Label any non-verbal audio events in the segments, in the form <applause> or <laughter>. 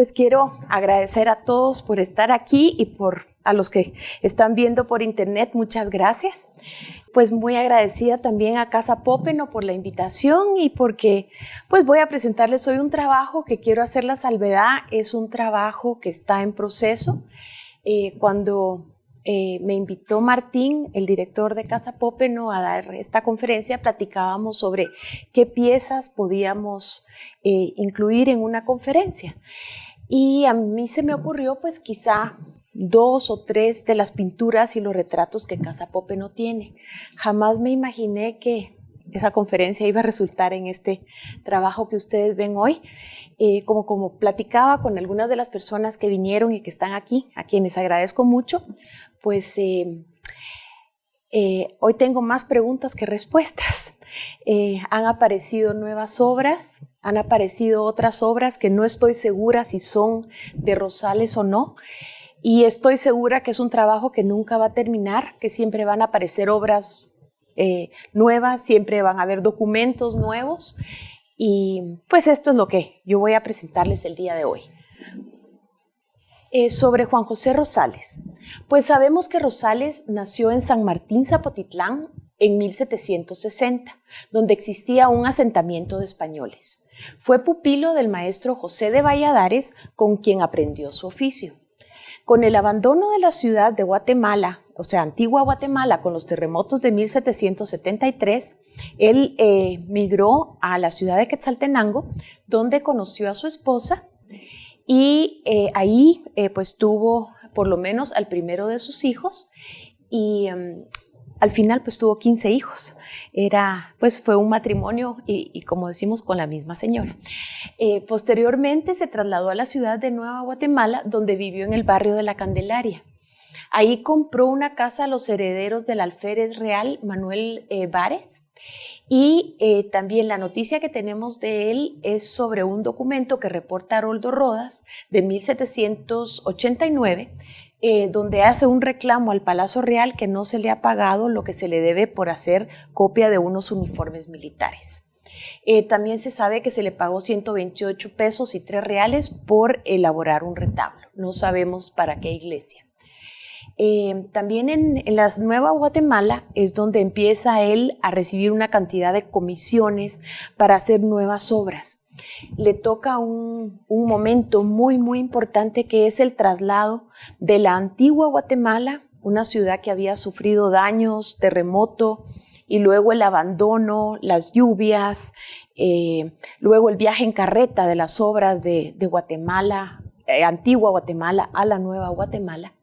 Pues quiero agradecer a todos por estar aquí y por a los que están viendo por internet, muchas gracias. Pues muy agradecida también a Casa Popeno por la invitación y porque pues voy a presentarles hoy un trabajo que quiero hacer la salvedad. Es un trabajo que está en proceso. Eh, cuando eh, me invitó Martín, el director de Casa Popeno, a dar esta conferencia, platicábamos sobre qué piezas podíamos eh, incluir en una conferencia. Y a mí se me ocurrió pues quizá dos o tres de las pinturas y los retratos que Casa Pope no tiene. Jamás me imaginé que esa conferencia iba a resultar en este trabajo que ustedes ven hoy. Eh, como, como platicaba con algunas de las personas que vinieron y que están aquí, a quienes agradezco mucho, pues eh, eh, hoy tengo más preguntas que respuestas. han aparecido nuevas obras, han aparecido otras obras que no estoy segura si son de Rosales o no. Y estoy segura que es un trabajo que nunca va a terminar, que siempre van a aparecer obras eh, nuevas, siempre van a haber documentos nuevos. Y pues esto es lo que yo voy a presentarles el día de hoy. Eh, sobre Juan José Rosales. Pues sabemos que Rosales nació en San Martín Zapotitlán en 1760, donde existía un asentamiento de españoles. Fue pupilo del maestro José de Valladares, con quien aprendió su oficio. Con el abandono de la ciudad de Guatemala, o sea, antigua Guatemala, con los terremotos de 1773, él eh, migró a la ciudad de Quetzaltenango, donde conoció a su esposa y eh, ahí eh, pues tuvo por lo menos al primero de sus hijos y em, al final pues tuvo 15 hijos. Era, pues fue un matrimonio y, como decimos con la misma señora. Eh, posteriormente se trasladó a la ciudad de Nueva Guatemala donde vivió en el barrio de la Candelaria. Ahí compró una casa a los herederos del alférez real Manuel eh, Vares y eh, también la noticia que tenemos de él es sobre un documento que reporta Haroldo Rodas de 1789 eh, donde hace un reclamo al Palacio Real que no se le ha pagado lo que se le debe por hacer copia de unos uniformes militares. Eh, también se sabe que se le pagó 128 pesos y 3 reales por elaborar un retablo. No sabemos para qué iglesia. Eh, también en, la Nueva Guatemala es donde empieza él a recibir una cantidad de comisiones para hacer nuevas obras le toca un, momento muy, muy importante que es el traslado de la antigua Guatemala, una ciudad que había sufrido daños, terremoto, y luego el abandono, las lluvias, eh, luego el viaje en carreta de las obras de, Guatemala, eh, antigua Guatemala a la nueva Guatemala.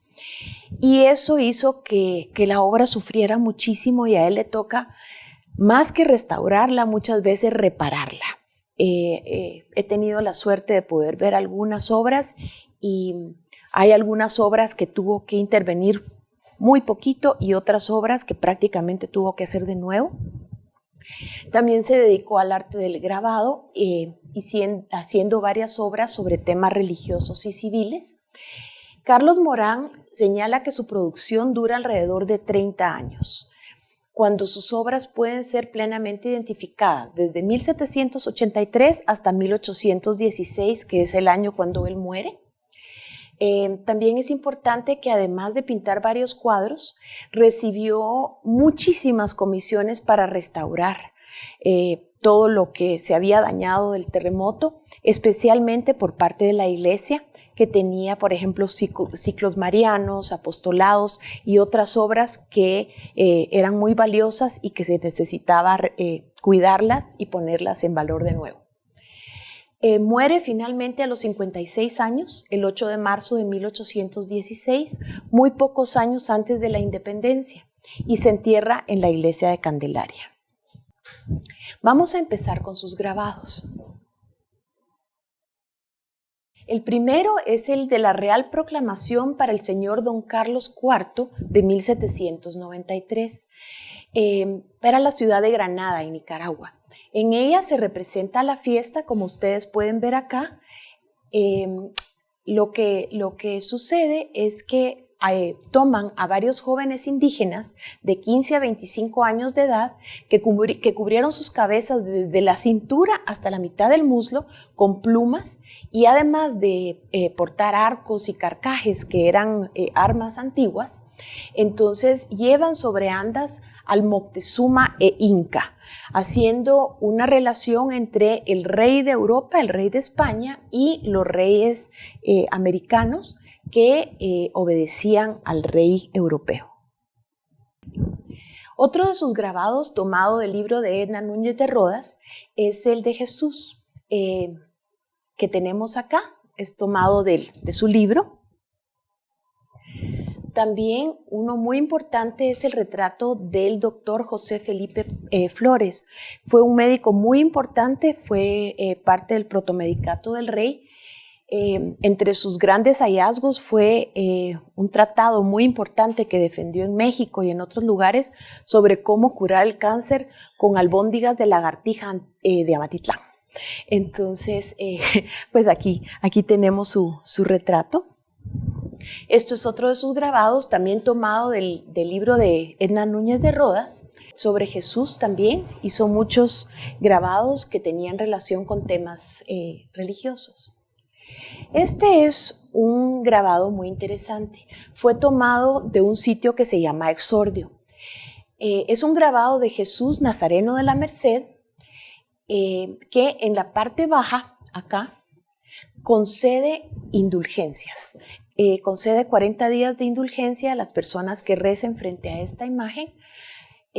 Y eso hizo que, que la obra sufriera muchísimo y a él le toca, más que restaurarla, muchas veces repararla. Eh, eh, he tenido la suerte de poder ver algunas obras y hay algunas obras que tuvo que intervenir muy poquito y otras obras que prácticamente tuvo que hacer de nuevo. También se dedicó al arte del grabado eh, y haciendo varias obras sobre temas religiosos y civiles. Carlos Morán señala que su producción dura alrededor de 30 años cuando sus obras pueden ser plenamente identificadas desde 1783 hasta 1816, que es el año cuando él muere. Eh, también es importante que además de pintar varios cuadros, recibió muchísimas comisiones para restaurar eh, todo lo que se había dañado del terremoto, especialmente por parte de la iglesia que tenía, por ejemplo, ciclos marianos, apostolados y otras obras que eh, eran muy valiosas y que se necesitaba eh, cuidarlas y ponerlas en valor de nuevo. Eh, muere finalmente a los 56 años, el 8 de marzo de 1816, muy pocos años antes de la independencia, y se entierra en la iglesia de Candelaria. Vamos a empezar con sus grabados. El primero es el de la Real Proclamación para el señor don Carlos IV de 1793 eh, para la ciudad de Granada, en Nicaragua. En ella se representa la fiesta, como ustedes pueden ver acá. Em, lo, que, lo que sucede es que eh, toman a varios jóvenes indígenas de 15 a 25 años de edad que, cubrieron sus cabezas desde la cintura hasta la mitad del muslo con plumas y además de eh, portar arcos y carcajes que eran eh, armas antiguas, entonces llevan sobre andas al Moctezuma e Inca, haciendo una relación entre el rey de Europa, el rey de España y los reyes americanos que eh, obedecían al rey europeo. Otro de sus grabados tomado del libro de Edna Núñez de Rodas es el de Jesús, eh, que tenemos acá, es tomado de, su libro. También uno muy importante es el retrato del doctor José Felipe eh, Flores. Fue un médico muy importante, fue parte del protomedicato del rey eh, entre sus grandes hallazgos fue eh, un tratado muy importante que defendió en México y en otros lugares sobre cómo curar el cáncer con albóndigas de lagartija eh, de Amatitlán. Entonces, <laughs> pues aquí, aquí tenemos su, retrato. Esto es otro de sus grabados, también tomado del, del libro de Edna Núñez de Rodas, sobre Jesús también. Hizo muchos grabados que tenían relación con temas religiosos. Este es un grabado muy interesante. Fue tomado de un sitio que se llama Exordio. Eh, es un grabado de Jesús Nazareno de la Merced eh, que en la parte baja, acá, concede indulgencias. Eh, concede 40 días de indulgencia a las personas que recen frente a esta imagen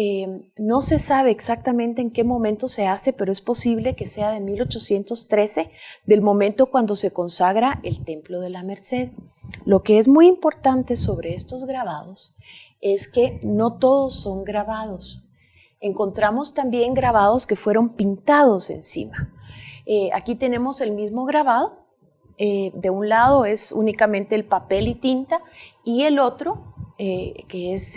Em, no se sabe exactamente en qué momento se hace, pero es posible que sea de 1813, del momento cuando se consagra el Templo de la Merced. Lo que es muy importante sobre estos grabados es que no todos son grabados. Encontramos también grabados que fueron pintados encima. Eh, aquí tenemos el mismo grabado. Eh, de un lado es únicamente el papel y tinta y el otro, eh, que es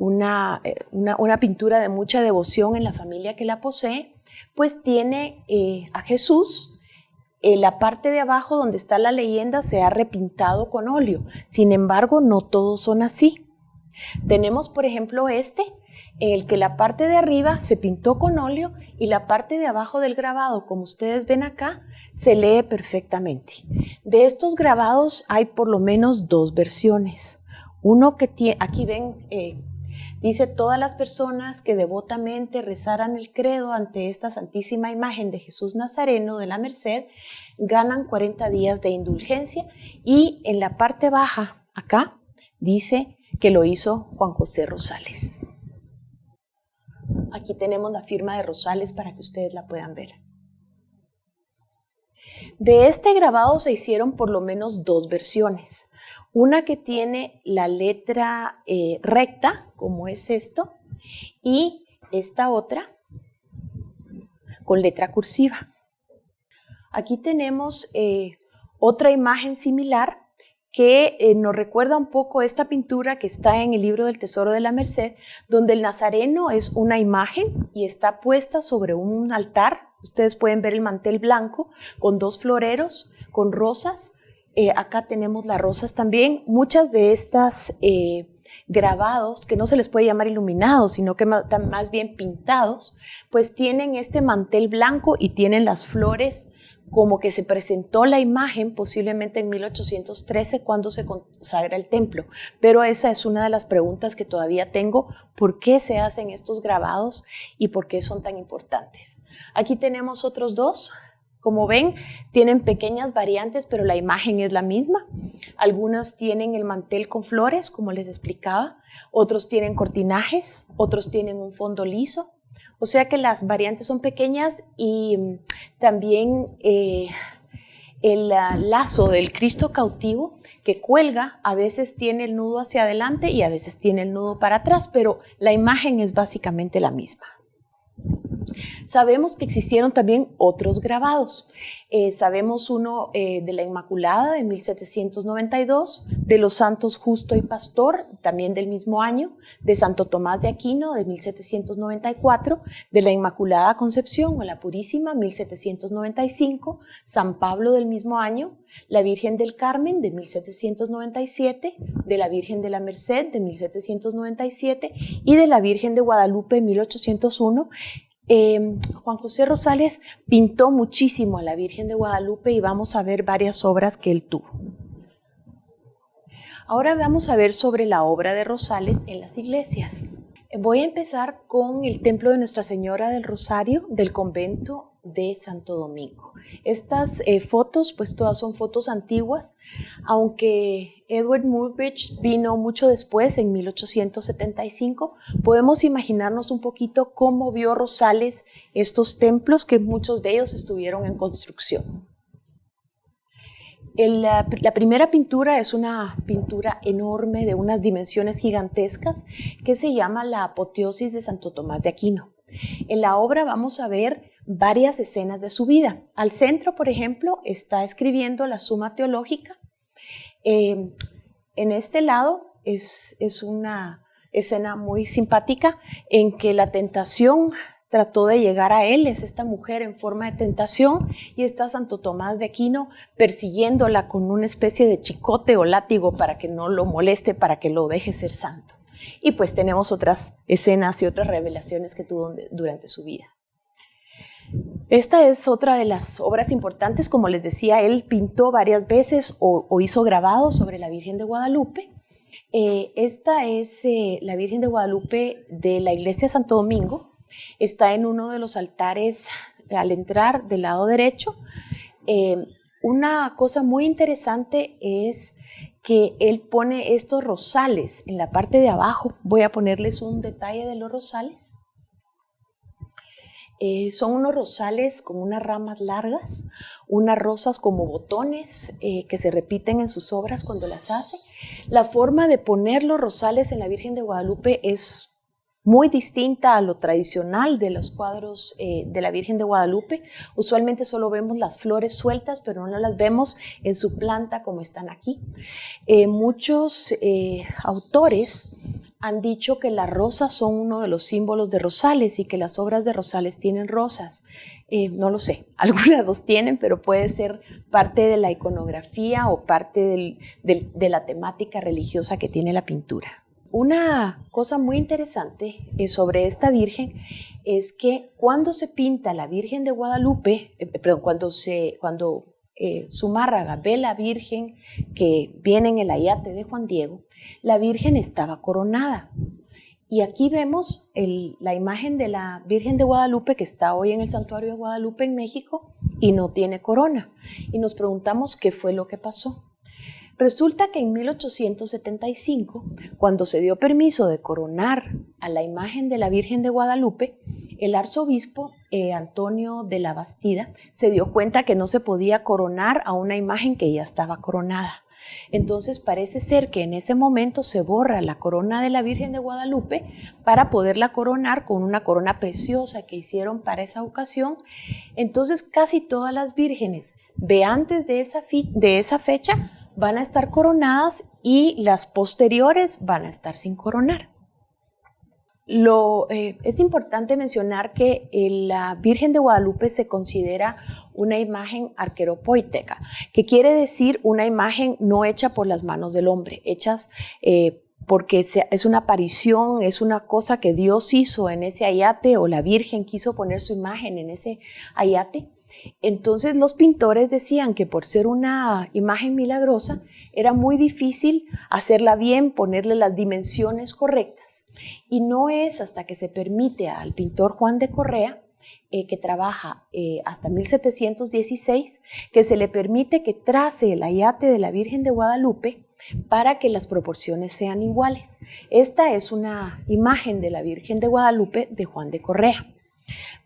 eh, una, pintura de mucha devoción en la familia que la posee, pues tiene eh, a Jesús. En la parte de abajo donde está la leyenda se ha repintado con óleo. Sin embargo, no todos son así. Tenemos, por ejemplo, este, el que la parte de arriba se pintó con óleo y la parte de abajo del grabado, como ustedes ven acá, se lee perfectamente. De estos grabados hay por lo menos dos versiones. Uno que tiene, aquí ven eh, Dice, todas las personas que devotamente rezaran el credo ante esta santísima imagen de Jesús Nazareno de la Merced, ganan 40 días de indulgencia y en la parte baja, acá, dice que lo hizo Juan José Rosales. Aquí tenemos la firma de Rosales para que ustedes la puedan ver. De este grabado se hicieron por lo menos dos versiones. Una que tiene la letra eh, recta, como es esto, y esta otra con letra cursiva. Aquí tenemos eh, otra imagen similar que eh, nos recuerda un poco esta pintura que está en el libro del Tesoro de la Merced, donde el Nazareno es una imagen y está puesta sobre un altar. Ustedes pueden ver el mantel blanco con dos floreros, con rosas, eh, acá tenemos las rosas también. Muchas de estas eh, grabados, que no se les puede llamar iluminados, sino que están más bien pintados, pues tienen este mantel blanco y tienen las flores como que se presentó la imagen posiblemente en 1813 cuando se consagra el templo. Pero esa es una de las preguntas que todavía tengo, ¿por qué se hacen estos grabados y por qué son tan importantes? Aquí tenemos otros dos, como ven, tienen pequeñas variantes, pero la imagen es la misma. Algunas tienen el mantel con flores, como les explicaba. Otros tienen cortinajes, otros tienen un fondo liso. O sea que las variantes son pequeñas y mm, también eh, el ah, lazo del Cristo cautivo que cuelga a veces tiene el nudo hacia adelante y a veces tiene el nudo para atrás, pero la imagen es básicamente la misma. Sabemos que existieron también otros grabados. Eh, sabemos uno eh, de la Inmaculada de 1792, de los Santos Justo y Pastor, también del mismo año, de Santo Tomás de Aquino de 1794, de la Inmaculada Concepción o la Purísima 1795, San Pablo del mismo año, la Virgen del Carmen de 1797, de la Virgen de la Merced de 1797 y de la Virgen de Guadalupe 1801 Em, Juan José Rosales pintó muchísimo a la Virgen de Guadalupe y vamos a ver varias obras que él tuvo. Ahora vamos a ver sobre la obra de Rosales en las iglesias. Voy a empezar con el templo de Nuestra Señora del Rosario del convento de Santo Domingo. Estas eh, fotos, pues todas son fotos antiguas, aunque Edward Murbridge vino mucho después, en 1875, podemos imaginarnos un poquito cómo vio Rosales estos templos, que muchos de ellos estuvieron en construcción. La, primera pintura es una pintura enorme de unas dimensiones gigantescas que se llama la apoteosis de Santo Tomás de Aquino. En la obra vamos a ver varias escenas de su vida. Al centro, por ejemplo, está escribiendo la Suma Teológica. Eh, en este lado es, es una escena muy simpática en que la tentación trató de llegar a él, es esta mujer en forma de tentación y está Santo Tomás de Aquino persiguiéndola con una especie de chicote o látigo para que no lo moleste, para que lo deje ser santo. Y pues tenemos otras escenas y otras revelaciones que tuvo durante su vida. Esta es otra de las obras importantes, como les decía, él pintó varias veces o, hizo grabados sobre la Virgen de Guadalupe. Eh, esta es eh, la Virgen de Guadalupe de la iglesia Santo Domingo. Está en uno de los altares al entrar del lado derecho. Eh, una cosa muy interesante es que él pone estos rosales en la parte de abajo. Voy a ponerles un detalle de los rosales. Eh, son unos rosales con unas ramas largas, unas rosas como botones eh, que se repiten en sus obras cuando las hace. La forma de poner los rosales en la Virgen de Guadalupe es muy distinta a lo tradicional de los cuadros eh, de la Virgen de Guadalupe. Usualmente solo vemos las flores sueltas, pero no las vemos en su planta como están aquí. muchos autores han dicho que las rosas son uno de los símbolos de Rosales y que las obras de Rosales tienen rosas. Eh, no lo sé, <laughs> algunas dos tienen, pero puede ser parte de la iconografía o parte de la temática religiosa que tiene la pintura. Una cosa muy interesante eh, sobre esta Virgen es que cuando se pinta la Virgen de Guadalupe, eh, perdón, cuando, se, cuando Zumárraga ve la Virgen que viene en el ayate de Juan Diego, la Virgen estaba coronada. Y aquí vemos la imagen de la Virgen de Guadalupe que está hoy en el Santuario de Guadalupe en México y no tiene corona. Y nos preguntamos qué fue lo que pasó. Resulta que en 1875, cuando se dio permiso de coronar a la imagen de la Virgen de Guadalupe, el arzobispo eh, Antonio de la Bastida se dio cuenta que no se podía coronar a una imagen que ya estaba coronada. Entonces parece ser que en ese momento se borra la corona de la Virgen de Guadalupe para poderla coronar con una corona preciosa que hicieron para esa ocasión. Entonces casi todas las vírgenes de antes de esa, de esa fecha van a estar coronadas y las posteriores van a estar sin coronar. Lo, eh, es importante mencionar que eh, la Virgen de Guadalupe se considera una imagen arqueropoiteca, que quiere decir una imagen no hecha por las manos del hombre, hechas eh, porque es una aparición, es una cosa que Dios hizo en ese ayate o la Virgen quiso poner su imagen en ese ayate. Entonces los pintores decían que por ser una imagen milagrosa era muy difícil hacerla bien, ponerle las dimensiones correctas. Y no es hasta que se permite al pintor Juan de Correa, eh, que trabaja eh, hasta 1716, que se le permite que trace el ayate de la Virgen de Guadalupe para que las proporciones sean iguales. Esta es una imagen de la Virgen de Guadalupe de Juan de Correa.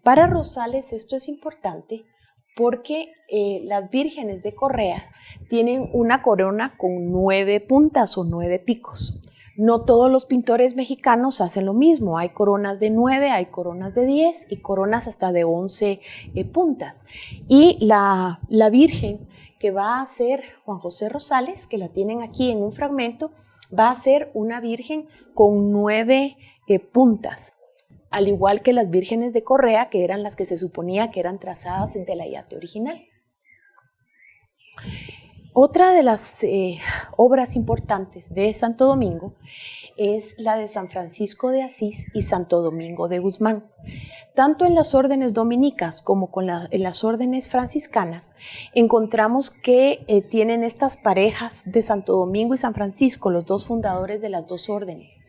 Para Rosales esto es importante porque eh, las vírgenes de Correa tienen una corona con nueve puntas o nueve picos. No todos los pintores mexicanos hacen lo mismo. Hay coronas de 9, hay coronas de 10 y coronas hasta de 11 eh, puntas. Y la, la Virgen que va a ser Juan José Rosales, que la tienen aquí en un fragmento, va a ser una Virgen con nueve eh, puntas, al igual que las vírgenes de Correa, que eran las que se suponía que eran trazadas en Telayate original. Otra de las eh, obras importantes de Santo Domingo es la de San Francisco de Asís y Santo Domingo de Guzmán. Tanto en las órdenes dominicas como con en las órdenes franciscanas encontramos que eh, tienen estas parejas de Santo Domingo y San Francisco, los dos fundadores de las dos órdenes.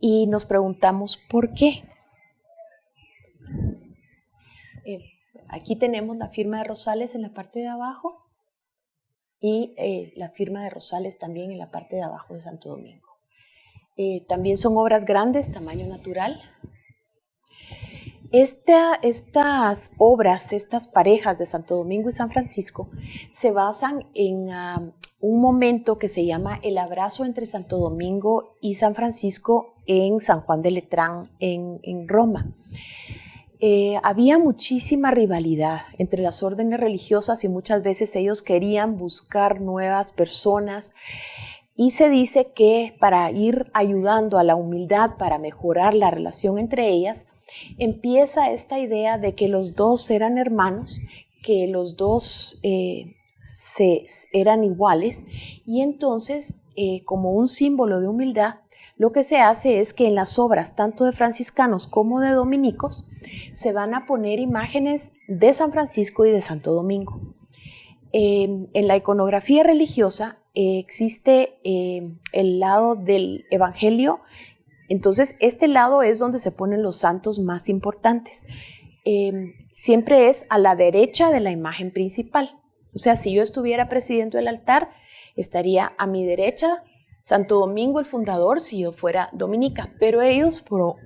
Y nos preguntamos por qué. Eh, aquí tenemos la firma de Rosales en la parte de abajo y eh, la firma de Rosales también en la parte de abajo de Santo Domingo. Eh, también son obras grandes, tamaño natural. estas obras, estas parejas de Santo Domingo y San Francisco, se basan en ah, un momento que se llama el abrazo entre Santo Domingo y San Francisco en San Juan de Letrán, en, Roma. Eh, había muchísima rivalidad entre las órdenes religiosas y muchas veces ellos querían buscar nuevas personas. Y se dice que para ir ayudando a la humildad, para mejorar la relación entre ellas, empieza esta idea de que los dos eran hermanos, que los dos eh, se, eran iguales y entonces eh, como un símbolo de humildad, lo que se hace es que en las obras tanto de franciscanos como de dominicos se van a poner imágenes de San Francisco y de Santo Domingo. Em, en la iconografía religiosa eh, existe em, el lado del Evangelio, entonces este lado es donde se ponen los santos más importantes. Em, siempre es a la derecha de la imagen principal. O sea, si yo estuviera presidiendo el altar, estaría a mi derecha Santo Domingo el fundador si yo fuera dominica, pero ellos por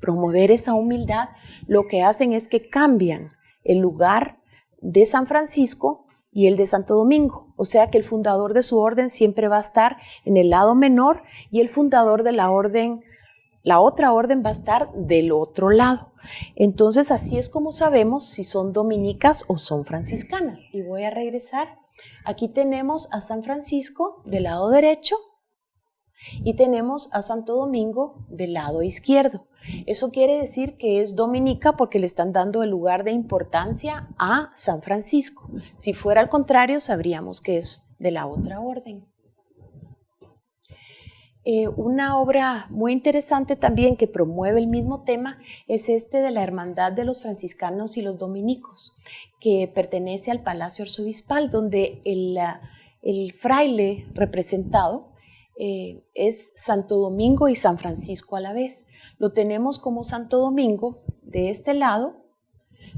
promover esa humildad lo que hacen es que cambian el lugar de San Francisco y el de Santo Domingo. O sea que el fundador de su orden siempre va a estar en el lado menor y el fundador de la orden, la otra orden va a estar del otro lado. Entonces así es como sabemos si son dominicas o son franciscanas. Y voy a regresar. Aquí tenemos a San Francisco del lado derecho y tenemos a Santo Domingo del lado izquierdo. Eso quiere decir que es dominica porque le están dando el lugar de importancia a San Francisco. Si fuera al contrario, sabríamos que es de la otra orden. Eh, una obra muy interesante también que promueve el mismo tema es este de la Hermandad de los Franciscanos y los Dominicos, que pertenece al Palacio Arzobispal, donde el, el fraile representado eh, es Santo Domingo y San Francisco a la vez. Lo tenemos como Santo Domingo de este lado,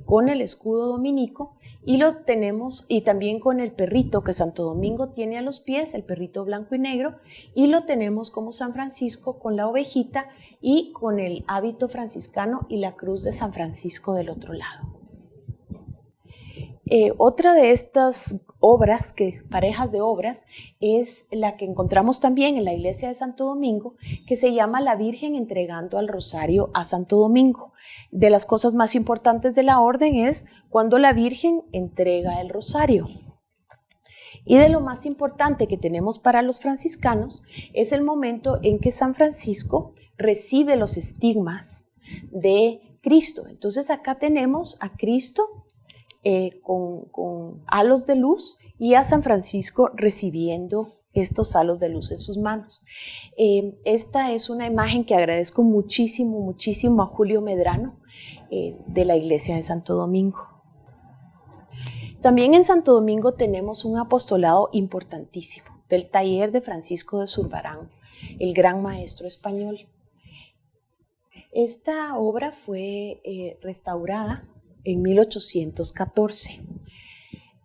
con el escudo dominico, y lo tenemos y también con el perrito que Santo Domingo tiene a los pies, el perrito blanco y negro, y lo tenemos como San Francisco con la ovejita y con el hábito franciscano y la cruz de San Francisco del otro lado. Eh, otra de estas obras, que, parejas de obras, es la que encontramos también en la iglesia de Santo Domingo, que se llama La Virgen entregando al rosario a Santo Domingo. De las cosas más importantes de la orden es cuando la Virgen entrega el rosario. Y de lo más importante que tenemos para los franciscanos es el momento en que San Francisco recibe los estigmas de Cristo. Entonces acá tenemos a Cristo eh, con, halos de luz y a San Francisco recibiendo estos halos de luz en sus manos. Eh, esta es una imagen que agradezco muchísimo, muchísimo a Julio Medrano eh, de la iglesia de Santo Domingo. También en Santo Domingo tenemos un apostolado importantísimo del taller de Francisco de Zurbarán, el gran maestro español. Esta obra fue restaurada en 1814.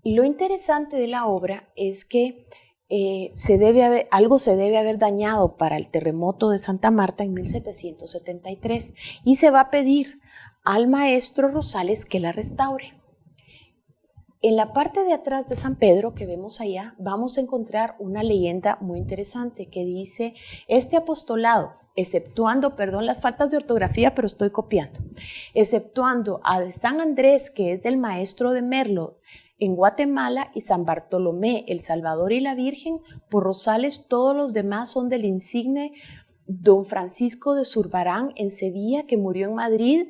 Y lo interesante de la obra es que eh, se debe algo se debe haber dañado para el terremoto de Santa Marta en 1773 y se va a pedir al maestro Rosales que la restaure. En la parte de atrás de San Pedro que vemos allá, vamos a encontrar una leyenda muy interesante que dice, este apostolado, exceptuando, perdón las faltas de ortografía, pero estoy copiando, exceptuando a San Andrés, que es del maestro de Merlo, en Guatemala y San Bartolomé, El Salvador y la Virgen, por Rosales todos los demás son del insigne don Francisco de Zurbarán en Sevilla, que murió en Madrid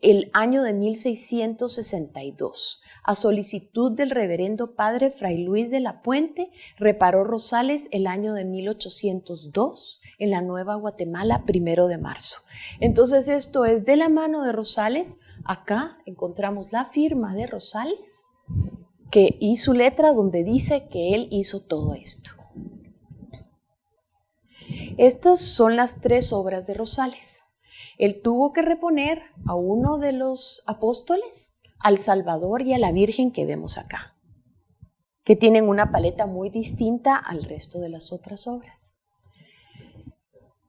el año de 1662. A solicitud del reverendo padre Fray Luis de la Puente, reparó Rosales el año de 1802 en la Nueva Guatemala, primero de marzo. Entonces esto es de la mano de Rosales. Acá encontramos la firma de Rosales que, y su letra donde dice que él hizo todo esto. Estas son las tres obras de Rosales. Él tuvo que reponer a uno de los apóstoles, al Salvador y a la Virgen que vemos acá, que tienen una paleta muy distinta al resto de las otras obras.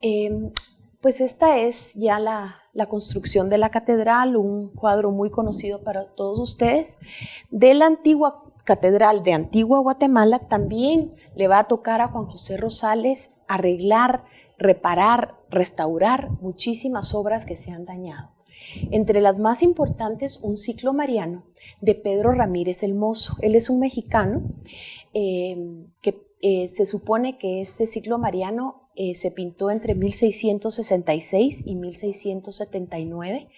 Em, pues esta es ya la, construcción de la catedral, un cuadro muy conocido para todos ustedes. De la antigua catedral de Antigua Guatemala también le va a tocar a Juan José Rosales arreglar, reparar, restaurar muchísimas obras que se han dañado. Entre las más importantes, un ciclo mariano de Pedro Ramírez el Mozo. Él es un mexicano eh, que eh, se supone que este ciclo mariano eh, se pintó entre 1666 y 1679.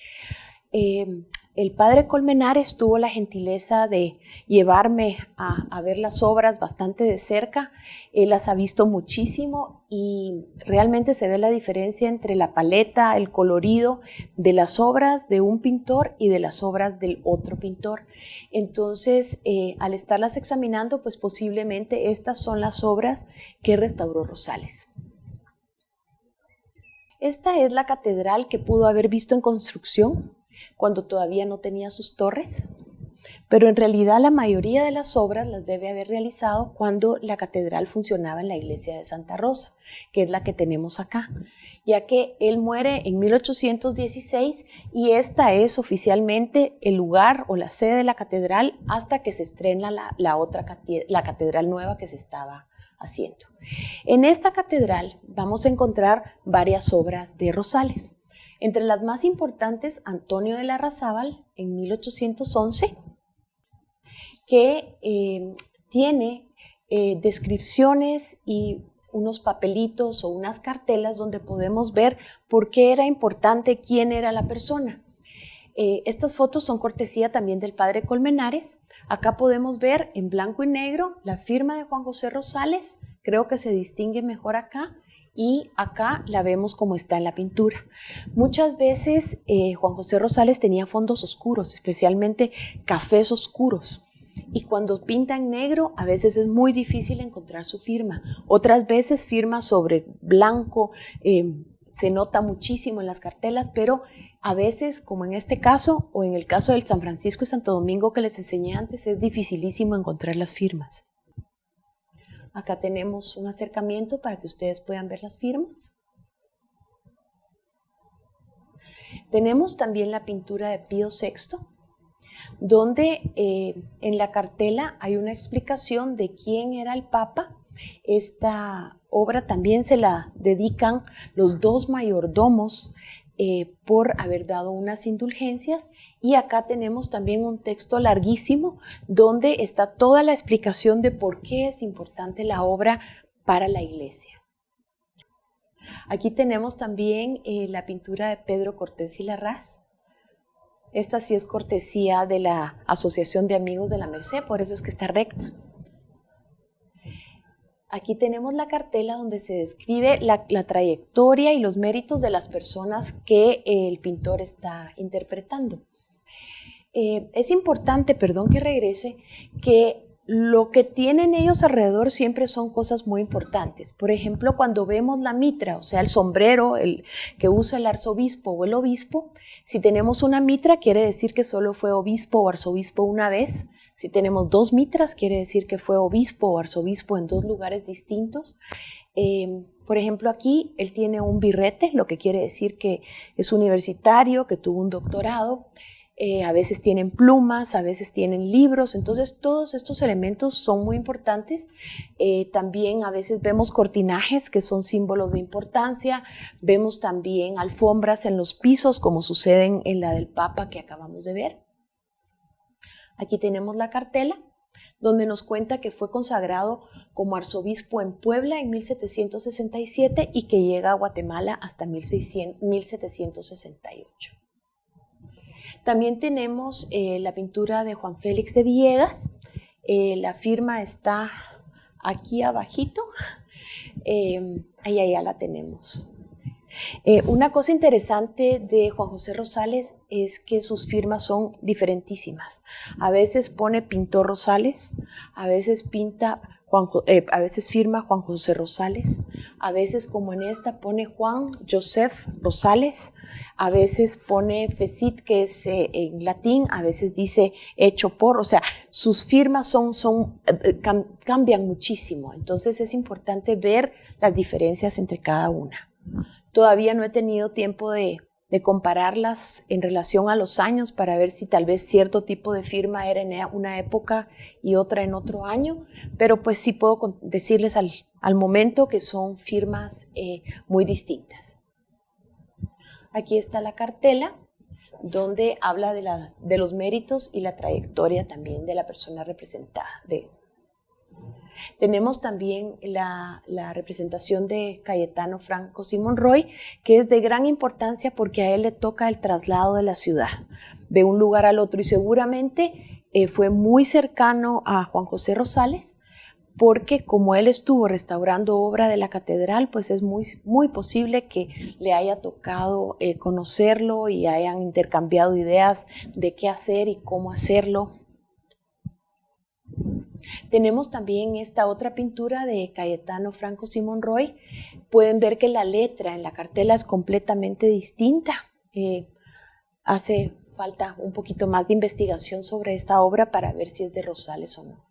El padre Colmenares tuvo la gentileza de llevarme a, ver las obras bastante de cerca. Él las ha visto muchísimo y realmente se ve la diferencia entre la paleta, el colorido de las obras de un pintor y de las obras del otro pintor. Entonces, eh, al estarlas examinando, pues posiblemente estas son las obras que restauró Rosales. Esta es la catedral que pudo haber visto en construcción cuando todavía no tenía sus torres, pero en realidad la mayoría de las obras las debe haber realizado cuando la catedral funcionaba en la iglesia de Santa Rosa, que es la que tenemos acá, ya que él muere en 1816 y esta es oficialmente el lugar o la sede de la catedral hasta que se estrena la, otra la catedral nueva que se estaba haciendo. En esta catedral vamos a encontrar varias obras de Rosales. Entre las más importantes, Antonio de Larrazábal, en 1811, que eh, tiene eh, descripciones y unos papelitos o unas cartelas donde podemos ver por qué era importante quién era la persona. Eh, estas fotos son cortesía también del padre Colmenares. Acá podemos ver en blanco y negro la firma de Juan José Rosales, creo que se distingue mejor acá, y acá la vemos como está en la pintura. Muchas veces eh, Juan José Rosales tenía fondos oscuros, especialmente cafés oscuros. Y cuando pinta en negro, a veces es muy difícil encontrar su firma. Otras veces firma sobre blanco, eh, se nota muchísimo en las cartelas, pero a veces, como en este caso, o en el caso del San Francisco y Santo Domingo que les enseñé antes, es dificilísimo encontrar las firmas. Acá tenemos un acercamiento para que ustedes puedan ver las firmas. Tenemos también la pintura de Pío VI, donde eh, en la cartela hay una explicación de quién era el Papa. Esta obra también se la dedican los dos mayordomos eh, por haber dado unas indulgencias. Y acá tenemos también un texto larguísimo donde está toda la explicación de por qué es importante la obra para la iglesia. Aquí tenemos también eh, la pintura de Pedro Cortés y Larraz. Esta sí es cortesía de la Asociación de Amigos de la Merced, por eso es que está recta. Aquí tenemos la cartela donde se describe la, trayectoria y los méritos de las personas que el pintor está interpretando. Eh, es importante, perdón que regrese, que lo que tienen ellos alrededor siempre son cosas muy importantes. Por ejemplo, cuando vemos la mitra, o sea, el sombrero que usa el arzobispo o el obispo, si tenemos una mitra quiere decir que solo fue obispo o arzobispo una vez. Si tenemos dos mitras, quiere decir que fue obispo o arzobispo en dos lugares distintos. Em, por ejemplo, aquí él tiene un birrete, lo que quiere decir que es universitario, que tuvo un doctorado. eh, a veces tienen plumas, a veces tienen libros, entonces todos estos elementos son muy importantes. Eh, también a veces vemos cortinajes que son símbolos de importancia, vemos también alfombras en los pisos como suceden en la del Papa que acabamos de ver. Aquí tenemos la cartela donde nos cuenta que fue consagrado como arzobispo en Puebla en 1767 y que llega a Guatemala hasta 1768. También tenemos eh, la pintura de Juan Félix de Villegas. Eh, la firma está aquí abajito. <laughs> Eh, ahí allá la tenemos. Una cosa interesante de Juan José Rosales es que sus firmas son diferentísimas. A veces pone pintor Rosales, a veces pinta eh, a veces firma Juan José Rosales, a veces como en esta pone Juan Joseph Rosales, a veces pone Fecit, que es eh, en latín, a veces dice hecho por, o sea, sus firmas son, eh, cambian muchísimo, entonces es importante ver las diferencias entre cada una. Todavía no he tenido tiempo de, de compararlas en relación a los años para ver si tal vez cierto tipo de firma era en una época y otra en otro año, pero pues sí puedo decirles al, momento que son firmas eh, muy distintas. Aquí está la cartela donde habla de, los méritos y la trayectoria también de la persona representada, tenemos también la, representación de Cayetano Franco Simón Roy, que es de gran importancia porque a él le toca el traslado de la ciudad, de un lugar al otro y seguramente eh, fue muy cercano a Juan José Rosales, porque como él estuvo restaurando obra de la catedral, pues es muy, muy posible que le haya tocado eh, conocerlo y hayan intercambiado ideas de qué hacer y cómo hacerlo. Tenemos también esta otra pintura de Cayetano Franco Simón Roy. Pueden ver que la letra en la cartela es completamente distinta. Eh, hace falta un poquito más de investigación sobre esta obra para ver si es de Rosales o no.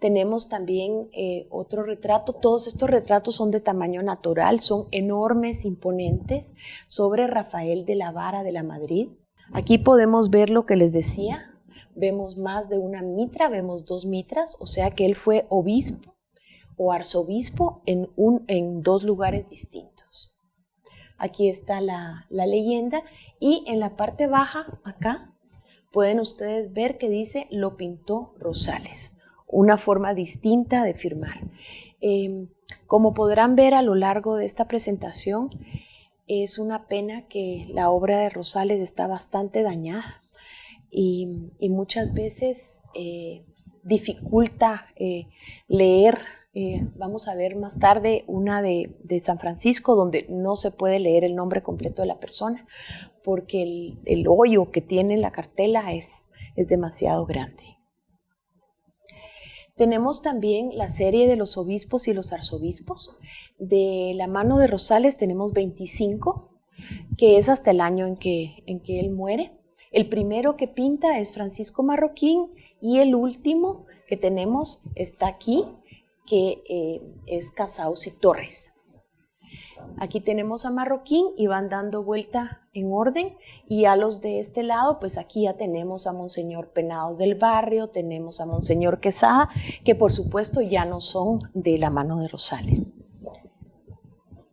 Tenemos también eh, otro retrato. Todos estos retratos son de tamaño natural, son enormes, imponentes, sobre Rafael de la Vara de la Madrid. Aquí podemos ver lo que les decía, vemos más de una mitra, vemos dos mitras, o sea que él fue obispo o arzobispo en, un, en dos lugares distintos. Aquí está la, la leyenda y en la parte baja, acá, pueden ustedes ver que dice lo pintó Rosales, una forma distinta de firmar. Em, como podrán ver a lo largo de esta presentación, es una pena que la obra de Rosales está bastante dañada y, muchas veces eh, dificulta eh, leer. Eh, vamos a ver más tarde una de, San Francisco donde no se puede leer el nombre completo de la persona porque el, hoyo que tiene la cartela es, es demasiado grande. Tenemos también la serie de los obispos y los arzobispos. De la mano de Rosales tenemos 25, que es hasta el año en que, en que él muere. El primero que pinta es Francisco Marroquín y el último que tenemos está aquí, que eh, es Casaus y Torres. Aquí tenemos a Marroquín y van dando vuelta en orden y a los de este lado, pues aquí ya tenemos a Monseñor Penados del Barrio, tenemos a Monseñor Quesada, que por supuesto ya no son de la mano de Rosales.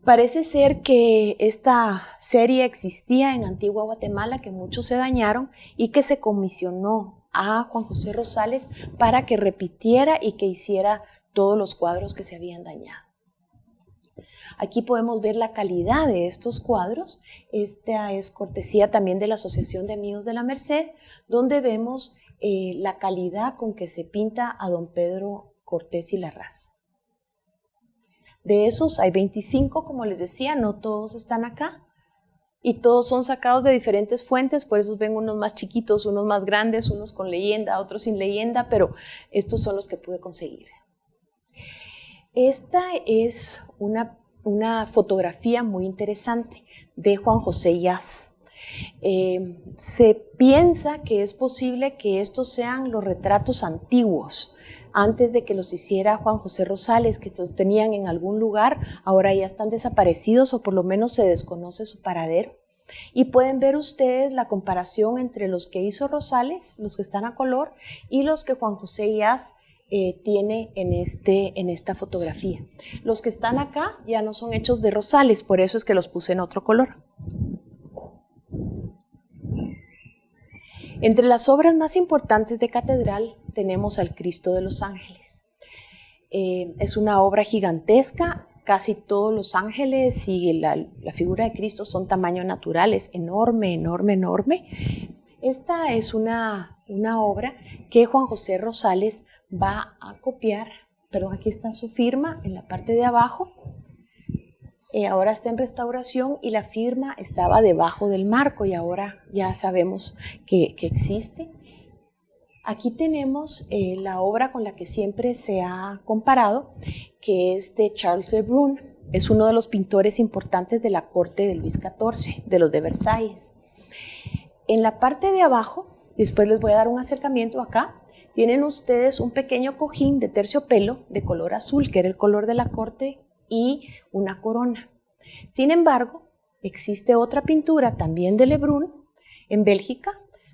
Parece ser que esta serie existía en Antigua Guatemala, que muchos se dañaron y que se comisionó a Juan José Rosales para que repitiera y que hiciera todos los cuadros que se habían dañado. Aquí podemos ver la calidad de estos cuadros. Esta es cortesía también de la Asociación de Amigos de la Merced, donde vemos eh, la calidad con que se pinta a don Pedro Cortés y Larraz. De esos hay 25, como les decía, no todos están acá. Y todos son sacados de diferentes fuentes, por eso ven unos más chiquitos, unos más grandes, unos con leyenda, otros sin leyenda, pero estos son los que pude conseguir. Esta es una, una fotografía muy interesante de Juan José Yaz. Eh, se piensa que es posible que estos sean los retratos antiguos antes de que los hiciera Juan José Rosales, que los tenían en algún lugar, ahora ya están desaparecidos o por lo menos se desconoce su paradero. Y pueden ver ustedes la comparación entre los que hizo Rosales, los que están a color, y los que Juan José Díaz eh, tiene en, este, en esta fotografía. Los que están acá ya no son hechos de Rosales, por eso es que los puse en otro color. Entre las obras más importantes de Catedral tenemos al Cristo de los Ángeles. Eh, es una obra gigantesca, casi todos los ángeles y la, figura de Cristo son tamaño natural, es enorme, enorme, enorme. Esta es una, una obra que Juan José Rosales va a copiar, perdón, aquí está su firma en la parte de abajo, eh, ahora está en restauración y la firma estaba debajo del marco y ahora ya sabemos que, existe. Aquí tenemos eh, la obra con la que siempre se ha comparado, que es de Charles de Brun. Es uno de los pintores importantes de la corte de Luis XIV, de los de Versalles. En la parte de abajo, después les voy a dar un acercamiento acá, tienen ustedes un pequeño cojín de terciopelo de color azul, que era el color de la corte y una corona. Sin embargo, existe otra pintura también de Lebrun en Bélgica,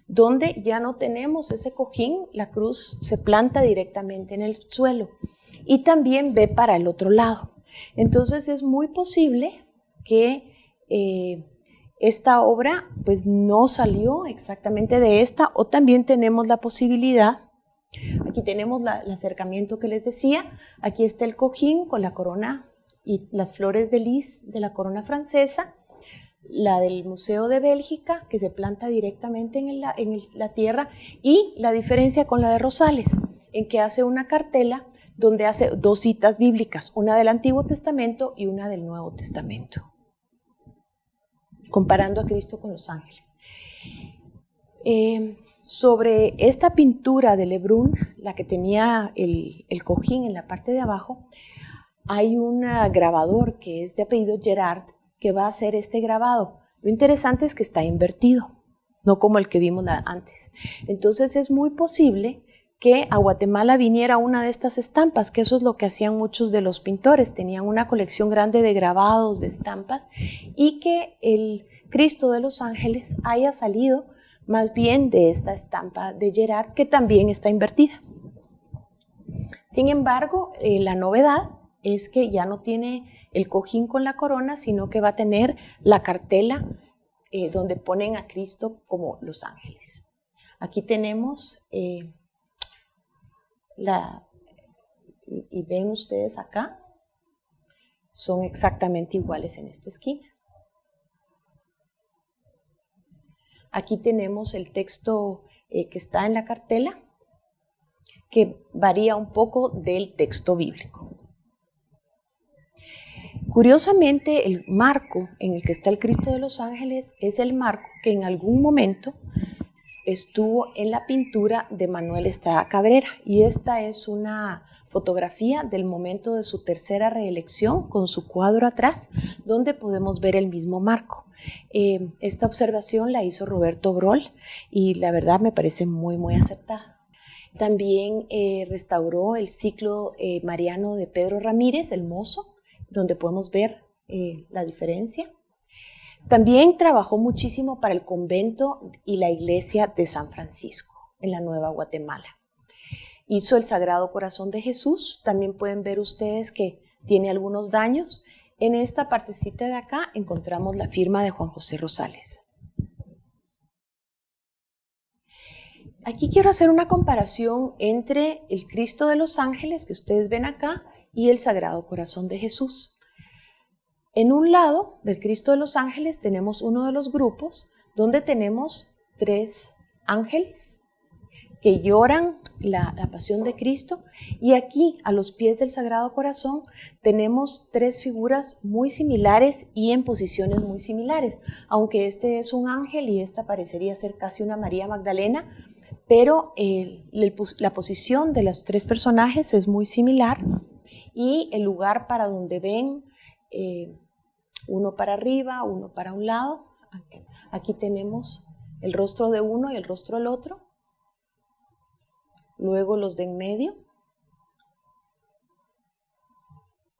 donde ya no tenemos ese cojín, la cruz se planta directamente en el suelo y también ve para el otro lado. Entonces es muy posible que eh, esta obra pues no salió exactamente de esta o también tenemos la posibilidad Aquí tenemos el acercamiento que les decía. Aquí está el cojín con la corona y las flores de lis de la corona francesa. La del Museo de Bélgica, que se planta directamente en, la, en la tierra. Y la diferencia con la de Rosales, en que hace una cartela donde hace dos citas bíblicas, una del Antiguo Testamento y una del Nuevo Testamento, comparando a Cristo con los ángeles. Eh, sobre esta pintura de Lebrun, la que tenía el, cojín en la parte de abajo, hay un grabador que es de apellido Gerard que va a hacer este grabado. Lo interesante es que está invertido, no como el que vimos antes. Entonces es muy posible que a Guatemala viniera una de estas estampas, que eso es lo que hacían muchos de los pintores, tenían una colección grande de grabados, de estampas, y que el Cristo de los Ángeles haya salido más bien de esta estampa de Gerard que también está invertida. Sin embargo, eh, la novedad es que ya no tiene el cojín con la corona, sino que va a tener la cartela eh, donde ponen a Cristo como los ángeles. Aquí tenemos eh, la, y ven ustedes acá, son exactamente iguales en esta esquina. Aquí tenemos el texto eh, que está en la cartela, que varía un poco del texto bíblico. Curiosamente, el marco en el que está el Cristo de los Ángeles es el marco que en algún momento estuvo en la pintura de Manuel Estrada Cabrera y esta es una fotografía del momento de su tercera reelección con su cuadro atrás, donde podemos ver el mismo marco. Eh, esta observación la hizo Roberto Brol y la verdad me parece muy, muy aceptada. También eh, restauró el ciclo eh, mariano de Pedro Ramírez, el mozo, donde podemos ver la diferencia. También trabajó muchísimo para el convento y la iglesia de San Francisco en la Nueva Guatemala. Hizo el Sagrado Corazón de Jesús. También pueden ver ustedes que tiene algunos daños en esta partecita de acá encontramos la firma de Juan José Rosales. Aquí quiero hacer una comparación entre el Cristo de los Ángeles que ustedes ven acá y el Sagrado Corazón de Jesús. En un lado del Cristo de los Ángeles tenemos uno de los grupos donde tenemos tres ángeles que lloran la, pasión de Cristo. Y aquí, a los pies del Sagrado Corazón, tenemos tres figuras muy similares y en posiciones muy similares, aunque este es un ángel y esta parecería ser casi una María Magdalena, pero la posición de los tres personajes es muy similar y el lugar para donde ven, eh, uno para arriba, uno para un lado, aquí tenemos el rostro de uno y el rostro del otro, luego los de en medio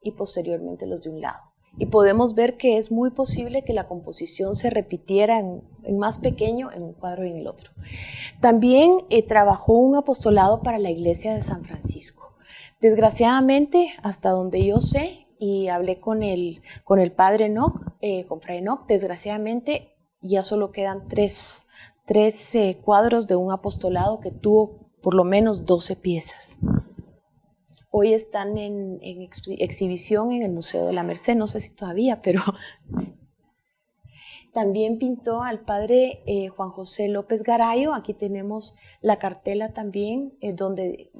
y posteriormente los de un lado. y podemos ver que es muy posible que la composición se repitiera en, más pequeño en un cuadro y en el otro. También eh, trabajó un apostolado para la iglesia de San Francisco. Desgraciadamente, hasta donde yo sé, y hablé con el, con el padre Enoch, eh, con Fray Enoch, desgraciadamente ya solo quedan tres, tres eh, cuadros de un apostolado que tuvo por lo menos 12 piezas. Hoy están en, exhibición en el Museo de la Merced, no sé si todavía, pero <laughs> también pintó al padre eh, Juan José López Garayo. Aquí tenemos la cartela también, donde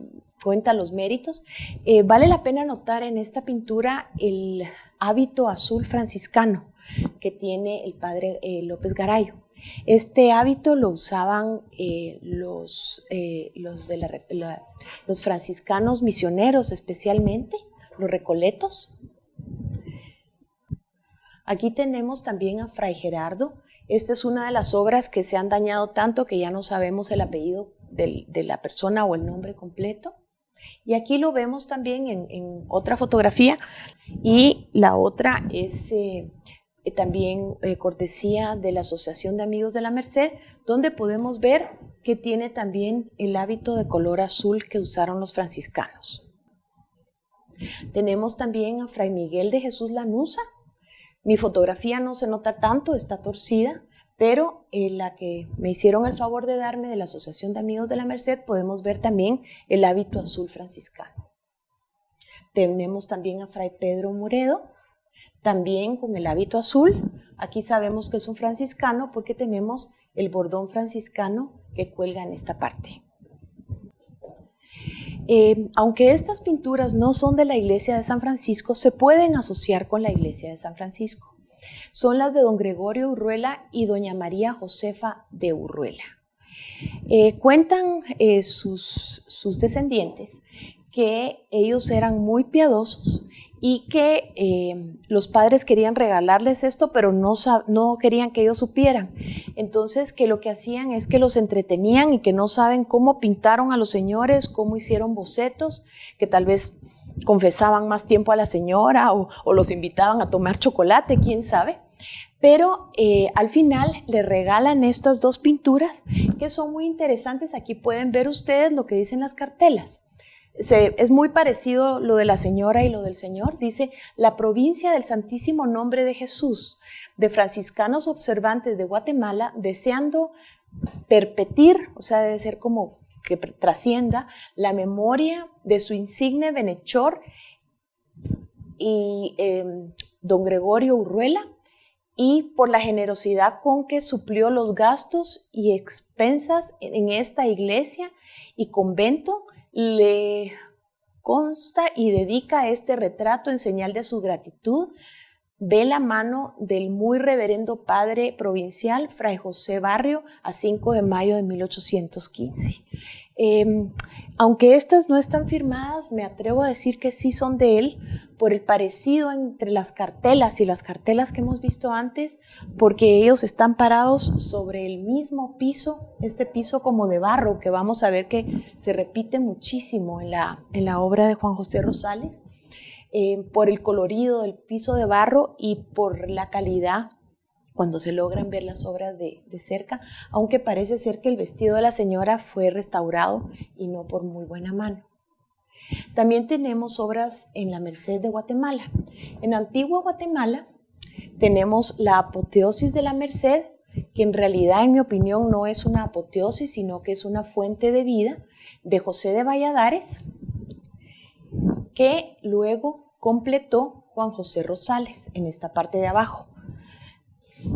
cuenta los méritos. Eh, vale la pena notar en esta pintura el hábito azul franciscano que tiene el padre López Garayo. Este hábito lo usaban eh, los, eh, los franciscanos misioneros especialmente, los recoletos. Aquí tenemos también a Fray Gerardo. Esta es una de las obras que se han dañado tanto que ya no sabemos el apellido de la persona o el nombre completo. Y aquí lo vemos también en, otra fotografía y la otra es eh, también eh, cortesía de la Asociación de Amigos de la Merced, donde podemos ver que tiene también el hábito de color azul que usaron los franciscanos. Tenemos también a Fray Miguel de Jesús Lanusa. Mi fotografía no se nota tanto, está torcida, pero en la que me hicieron el favor de darme de la Asociación de Amigos de la Merced podemos ver también el hábito azul franciscano. Tenemos también a Fray Pedro Moredo, también con el hábito azul. Aquí sabemos que es un franciscano porque tenemos el bordón franciscano que cuelga en esta parte. Eh, aunque estas pinturas no son de la iglesia de San Francisco, se pueden asociar con la iglesia de San Francisco. Son las de don Gregorio Urruela y doña María Josefa de Urruela. Eh, cuentan eh, sus, sus descendientes que ellos eran muy piadosos y que eh, los padres querían regalarles esto, pero no, no querían que ellos supieran. Entonces, que lo que hacían es que los entretenían y que no saben cómo pintaron a los señores, cómo hicieron bocetos, que tal vez confesaban más tiempo a la señora o, los invitaban a tomar chocolate, quién sabe. Pero eh, al final le regalan estas dos pinturas que son muy interesantes. Aquí pueden ver ustedes lo que dicen las cartelas es muy parecido lo de la señora y lo del señor. Dice, la provincia del Santísimo Nombre de Jesús, de franciscanos observantes de Guatemala, deseando perpetir, o sea, debe ser como que trascienda la memoria de su insigne benechor y em, don Gregorio Urruela, y por la generosidad con que suplió los gastos y expensas en esta iglesia y convento le consta y dedica este retrato en señal de su gratitud ve la mano del muy reverendo padre provincial Fray José Barrio a 5 de mayo de 1815. Em, aunque estas no están firmadas, me atrevo a decir que sí son de él por el parecido entre las cartelas y las cartelas que hemos visto antes, porque ellos están parados sobre el mismo piso, este piso como de barro, que vamos a ver que se repite muchísimo en la, en la obra de Juan José Rosales, eh, por el colorido del piso de barro y por la calidad cuando se logran ver las obras de, cerca, aunque parece ser que el vestido de la señora fue restaurado y no por muy buena mano. También tenemos obras en la Merced de Guatemala. En Antigua Guatemala tenemos la apoteosis de la Merced, que en realidad, en mi opinión, no es una apoteosis, sino que es una fuente de vida de José de Valladares, que luego completó Juan José Rosales en esta parte de abajo.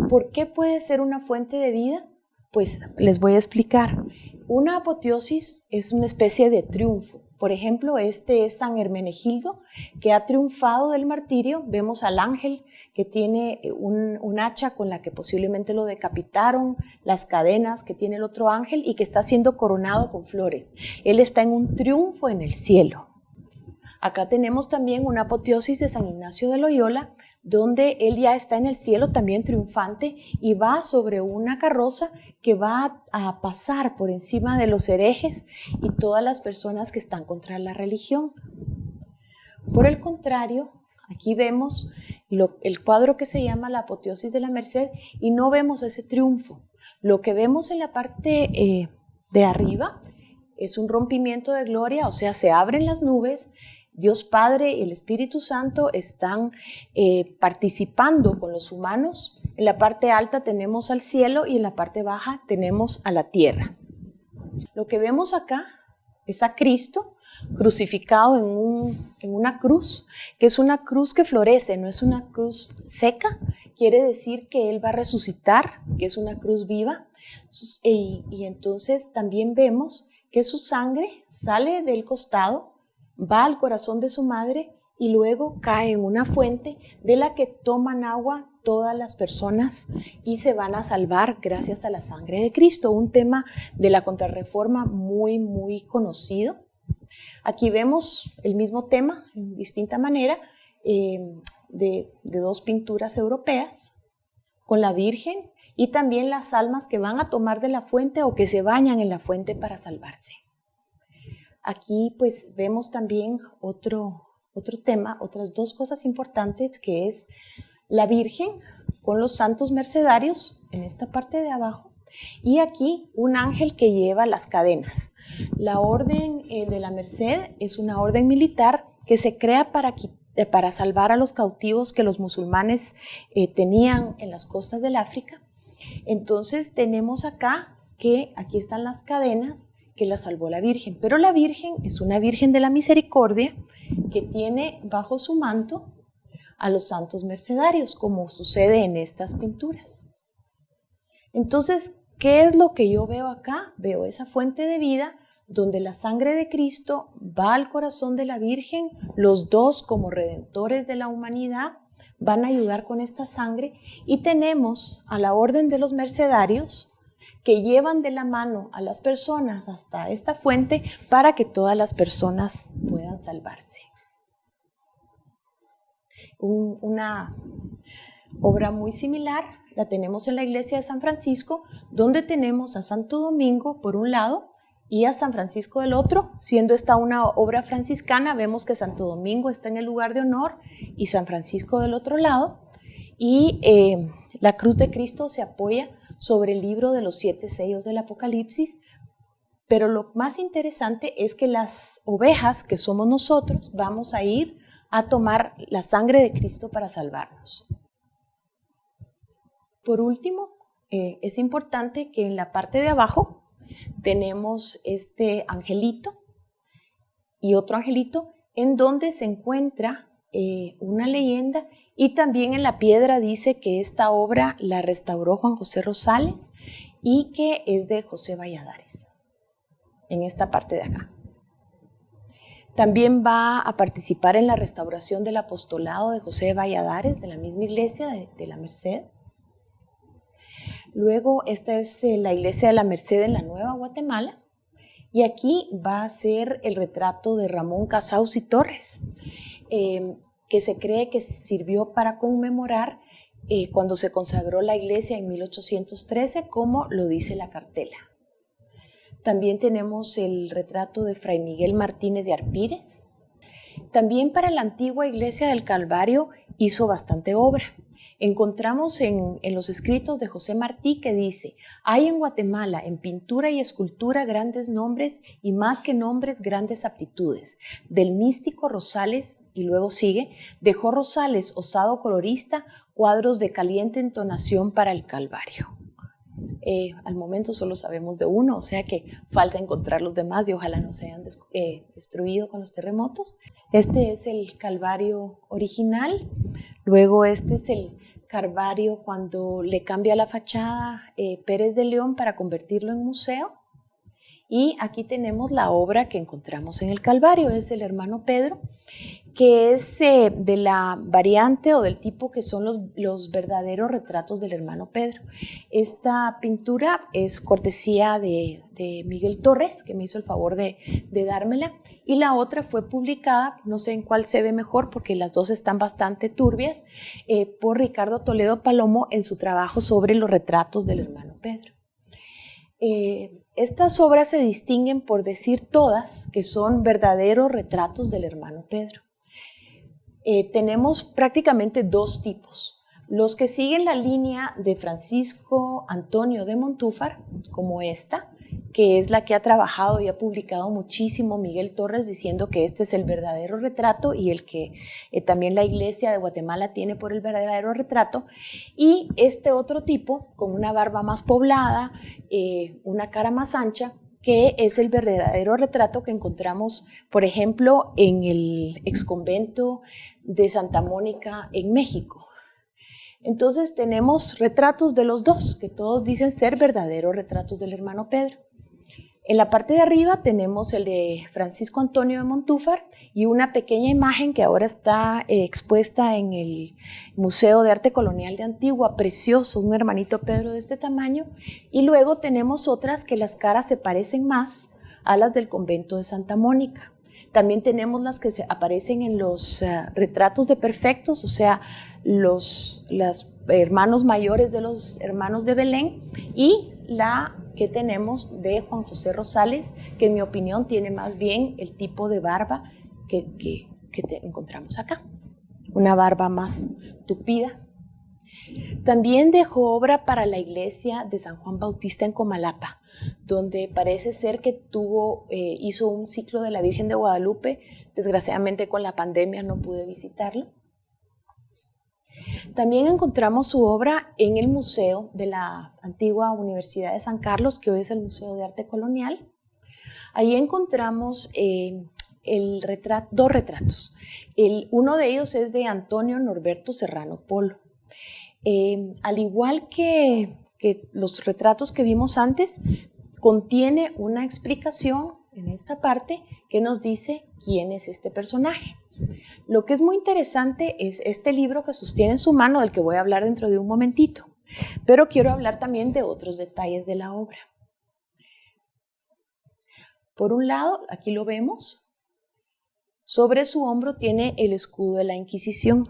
¿Por qué puede ser una fuente de vida? Pues les voy a explicar. Una apoteosis es una especie de triunfo. Por ejemplo, este es San Hermenegildo, que ha triunfado del martirio. Vemos al ángel que tiene un, hacha con la que posiblemente lo decapitaron, las cadenas que tiene el otro ángel y que está siendo coronado con flores. Él está en un triunfo en el cielo. Acá tenemos también una apoteosis de San Ignacio de Loyola, donde él ya está en el cielo también triunfante y va sobre una carroza que va a pasar por encima de los herejes y todas las personas que están contra la religión. Por el contrario, aquí vemos el cuadro que se llama la apoteosis de la Merced y no vemos ese triunfo. Lo que vemos en la parte eh, de arriba es un rompimiento de gloria, o sea, se abren las nubes, Dios Padre y el Espíritu Santo están eh, participando con los humanos. En la parte alta tenemos al cielo y en la parte baja tenemos a la tierra. Lo que vemos acá es a Cristo crucificado en, en, una cruz, que es una cruz que florece, no es una cruz seca, quiere decir que Él va a resucitar, que es una cruz viva. Y entonces también vemos que su sangre sale del costado, va al corazón de su madre y luego cae en una fuente de la que toman agua todas las personas y se van a salvar gracias a la sangre de Cristo, un tema de la contrarreforma muy, muy conocido. Aquí vemos el mismo tema en distinta manera eh, de, de dos pinturas europeas con la Virgen y también las almas que van a tomar de la fuente o que se bañan en la fuente para salvarse. Aquí pues vemos también otro, otro tema, otras dos cosas importantes que es la Virgen con los santos mercedarios en esta parte de abajo y aquí un ángel que lleva las cadenas. La orden eh, de la Merced es una orden militar que se crea para, eh, para salvar a los cautivos que los musulmanes eh, tenían en las costas del África entonces tenemos acá que aquí están las cadenas que la salvó la Virgen, pero la Virgen es una Virgen de la Misericordia que tiene bajo su manto a los santos mercedarios, como sucede en estas pinturas. Entonces, ¿qué es lo que yo veo acá? Veo esa fuente de vida donde la sangre de Cristo va al corazón de la Virgen, los dos como redentores de la humanidad, van a ayudar con esta sangre y tenemos a la orden de los mercedarios que llevan de la mano a las personas hasta esta fuente para que todas las personas puedan salvarse. una obra muy similar la tenemos en la iglesia de San Francisco, donde tenemos a Santo Domingo por un lado y a San Francisco del otro. Siendo esta una obra franciscana, vemos que Santo Domingo está en el lugar de honor y San Francisco del otro lado. Y eh, la cruz de Cristo se apoya sobre el libro de los siete sellos del Apocalipsis. Pero lo más interesante es que las ovejas, que somos nosotros, vamos a ir a tomar la sangre de Cristo para salvarnos. Por último, eh, es importante que en la parte de abajo tenemos este angelito y otro angelito en donde se encuentra eh, una leyenda y también en la piedra dice que esta obra la restauró Juan José Rosales y que es de José Valladares, en esta parte de acá. También va a participar en la restauración del apostolado de José Valladares, de la misma iglesia de la Merced. Luego, esta es eh, la iglesia de la Merced en la Nueva Guatemala. Y aquí va a ser el retrato de Ramón Casaus y Torres, em, que se cree que sirvió para conmemorar eh, cuando se consagró la iglesia en 1813, como lo dice la cartela. También tenemos el retrato de Fray Miguel Martínez de Arpírez. También para la antigua iglesia del Calvario hizo bastante obra encontramos en, los escritos de José Martí que dice, hay en Guatemala en pintura y escultura grandes nombres y más que nombres grandes aptitudes. Del místico Rosales, y luego sigue, dejó Rosales, osado colorista, cuadros de caliente entonación para el Calvario. Eh, al momento solo sabemos de uno, o sea que falta encontrar los demás y ojalá no se hayan eh, destruido con los terremotos. Este es el Calvario original, luego este es el Carvario cuando le cambia la fachada eh, Pérez de León para convertirlo en museo. Y aquí tenemos la obra que encontramos en el Calvario, es el hermano Pedro, que es eh, de la variante o del tipo que son los, los, verdaderos retratos del hermano Pedro. Esta pintura es cortesía de, de Miguel Torres, que me hizo el favor de, de dármela y la otra fue publicada, no sé en cuál se ve mejor porque las dos están bastante turbias, eh, por Ricardo Toledo Palomo en su trabajo sobre los retratos del hermano Pedro. Eh, estas obras se distinguen por decir todas que son verdaderos retratos del hermano Pedro. Eh, tenemos prácticamente dos tipos. Los que siguen la línea de Francisco Antonio de Montúfar, como esta, que es la que ha trabajado y ha publicado muchísimo Miguel Torres diciendo que este es el verdadero retrato y el que eh, también la iglesia de Guatemala tiene por el verdadero retrato. Y este otro tipo, con una barba más poblada, eh, una cara más ancha, que es el verdadero retrato que encontramos, por ejemplo, en el exconvento de Santa Mónica en México. Entonces tenemos retratos de los dos, que todos dicen ser verdaderos retratos del hermano Pedro. En la parte de arriba tenemos el de Francisco Antonio de Montúfar y una pequeña imagen que ahora está eh, expuesta en el Museo de Arte Colonial de Antigua, precioso, un hermanito Pedro de este tamaño. Y luego tenemos otras que las caras se parecen más a las del convento de Santa Mónica. También tenemos las que se aparecen en los eh, retratos de perfectos, o sea, los hermanos mayores de los hermanos de Belén y la que tenemos de Juan José Rosales, que en mi opinión tiene más bien el tipo de barba que, que, encontramos acá, una barba más tupida. También dejó obra para la iglesia de San Juan Bautista en Comalapa, donde parece ser que tuvo, eh, hizo un ciclo de la Virgen de Guadalupe. Desgraciadamente con la pandemia no pude visitarlo. También encontramos su obra en el Museo de la antigua Universidad de San Carlos, que hoy es el Museo de Arte Colonial. Ahí encontramos eh, dos retratos. uno de ellos es de Antonio Norberto Serrano Polo. Eh, al igual que, que los retratos que vimos antes, contiene una explicación en esta parte que nos dice quién es este personaje. Lo que es muy interesante es este libro que sostiene en su mano, del que voy a hablar dentro de un momentito, pero quiero hablar también de otros detalles de la obra. Por un lado, aquí lo vemos, sobre su hombro tiene el escudo de la Inquisición.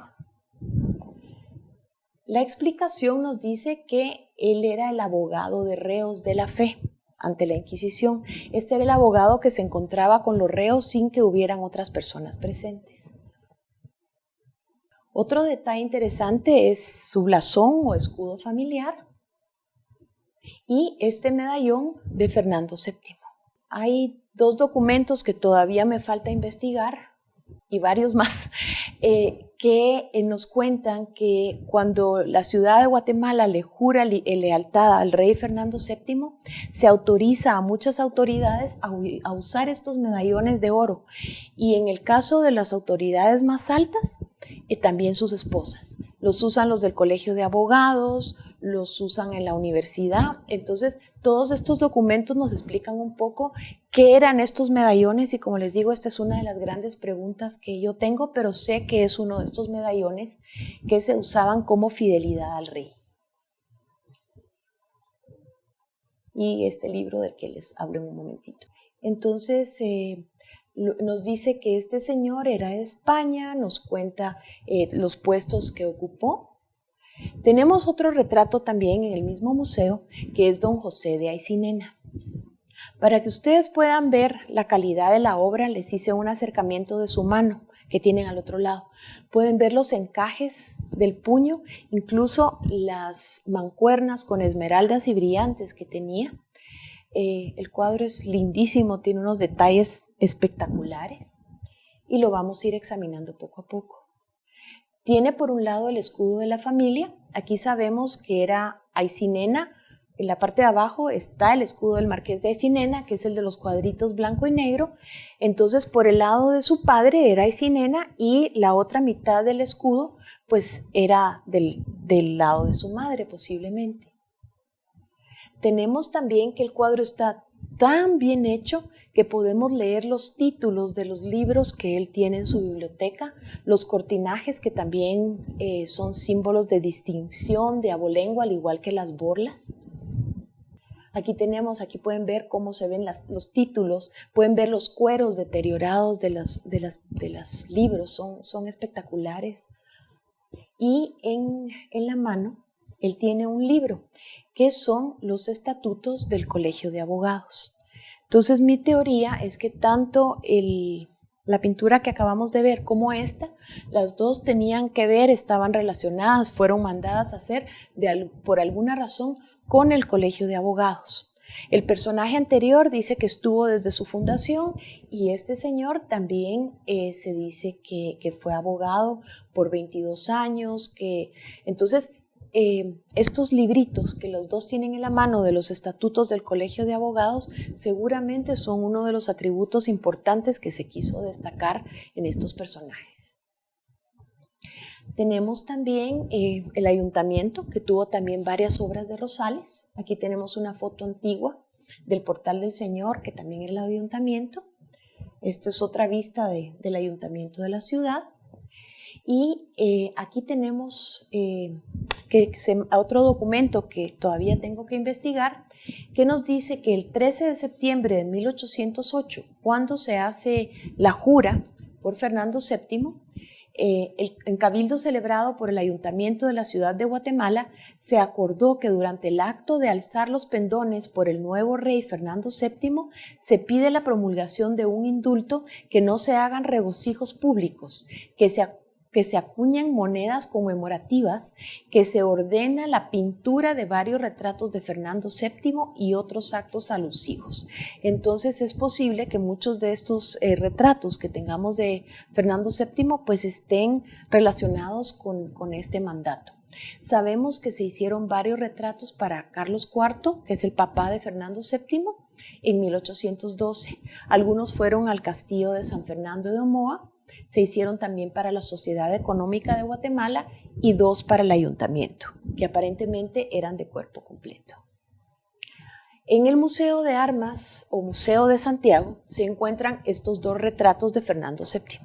La explicación nos dice que él era el abogado de reos de la fe ante la Inquisición. Este era el abogado que se encontraba con los reos sin que hubieran otras personas presentes. Otro detalle interesante es su blasón o escudo familiar y este medallón de Fernando VII. Hay dos documentos que todavía me falta investigar y varios más, eh, que eh, nos cuentan que cuando la ciudad de Guatemala le jura lealtad al rey Fernando VII, se autoriza a muchas autoridades a, usar estos medallones de oro. Y en el caso de las autoridades más altas, eh, también sus esposas. Los usan los del Colegio de Abogados, los usan en la universidad. Entonces, todos estos documentos nos explican un poco qué eran estos medallones y como les digo, esta es una de las grandes preguntas que yo tengo, pero sé que es uno de estos medallones que se usaban como fidelidad al rey. Y este libro del que les hablo en un momentito. Entonces, eh, nos dice que este señor era de España, nos cuenta eh, los puestos que ocupó tenemos otro retrato también en el mismo museo, que es don José de Aicinena. Para que ustedes puedan ver la calidad de la obra, les hice un acercamiento de su mano que tienen al otro lado. Pueden ver los encajes del puño, incluso las mancuernas con esmeraldas y brillantes que tenía. Eh, el cuadro es lindísimo, tiene unos detalles espectaculares y lo vamos a ir examinando poco a poco. Tiene por un lado el escudo de la familia. Aquí sabemos que era Aicinena. En la parte de abajo está el escudo del marqués de Aicinena, que es el de los cuadritos blanco y negro. Entonces, por el lado de su padre era Aicinena y la otra mitad del escudo, pues era del, del lado de su madre posiblemente. Tenemos también que el cuadro está tan bien hecho que podemos leer los títulos de los libros que él tiene en su biblioteca, los cortinajes que también eh, son símbolos de distinción de abolengo, al igual que las borlas. Aquí tenemos, aquí pueden ver cómo se ven los títulos, pueden ver los cueros deteriorados de, los libros, son, son espectaculares. Y en, en la mano, él tiene un libro, que son los estatutos del Colegio de Abogados. Entonces mi teoría es que tanto el, la pintura que acabamos de ver como esta, las dos tenían que ver, estaban relacionadas, fueron mandadas a hacer por alguna razón con el Colegio de Abogados. El personaje anterior dice que estuvo desde su fundación y este señor también eh, se dice que, que, fue abogado por 22 años, que entonces eh, estos libritos que los dos tienen en la mano de los estatutos del Colegio de Abogados seguramente son uno de los atributos importantes que se quiso destacar en estos personajes. Tenemos también eh, el ayuntamiento, que tuvo también varias obras de Rosales. Aquí tenemos una foto antigua del Portal del Señor, que también era el ayuntamiento. Esto es otra vista del ayuntamiento de la ciudad. Y eh, aquí tenemos que otro documento que todavía tengo que investigar, que nos dice que el 13 de septiembre de 1808, cuando se hace la jura por Fernando VII, eh, en cabildo celebrado por el Ayuntamiento de la ciudad de Guatemala, se acordó que durante el acto de alzar los pendones por el nuevo rey Fernando VII, se pide la promulgación de un indulto que no se hagan regocijos públicos, que se que se acuñan monedas conmemorativas, que se ordena la pintura de varios retratos de Fernando VII y otros actos alusivos. Entonces es posible que muchos de estos eh, retratos que tengamos de Fernando VII pues estén relacionados con, con este mandato. Sabemos que se hicieron varios retratos para Carlos IV, que es el papá de Fernando VII, en 1812. Algunos fueron al castillo de San Fernando de Omoa, se hicieron también para la Sociedad Económica de Guatemala y dos para el ayuntamiento, que aparentemente eran de cuerpo completo. En el Museo de Armas o Museo de Santiago se encuentran estos dos retratos de Fernando VII.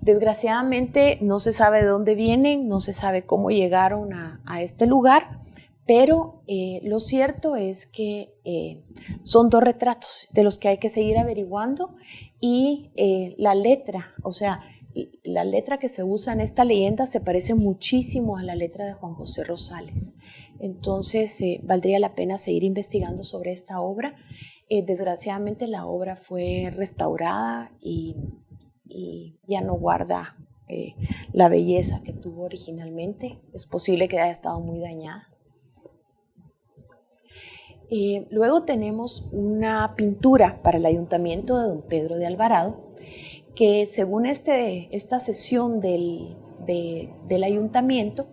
Desgraciadamente no se sabe de dónde vienen, no se sabe cómo llegaron a, este lugar, pero eh, lo cierto es que eh, son dos retratos de los que hay que seguir averiguando y eh, la letra, o sea, la letra que se usa en esta leyenda se parece muchísimo a la letra de Juan José Rosales. Entonces, eh, valdría la pena seguir investigando sobre esta obra. Eh, desgraciadamente la obra fue restaurada y, ya no guarda la belleza que tuvo originalmente. Es posible que haya estado muy dañada. Luego tenemos una pintura para el ayuntamiento de don Pedro de Alvarado, que según este, esta sesión del, ayuntamiento,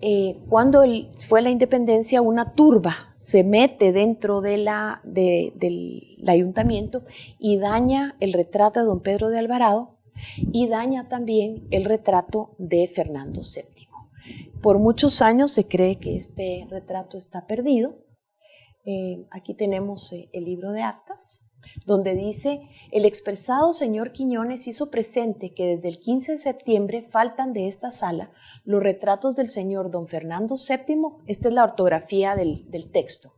eh, cuando fue la independencia, una turba se mete dentro de la, del ayuntamiento y daña el retrato de don Pedro de Alvarado y daña también el retrato de Fernando VII. Por muchos años se cree que este retrato está perdido, eh, aquí tenemos eh, el libro de actas, donde dice, el expresado señor Quiñones hizo presente que desde el 15 de septiembre faltan de esta sala los retratos del señor don Fernando VII, esta es la ortografía del texto,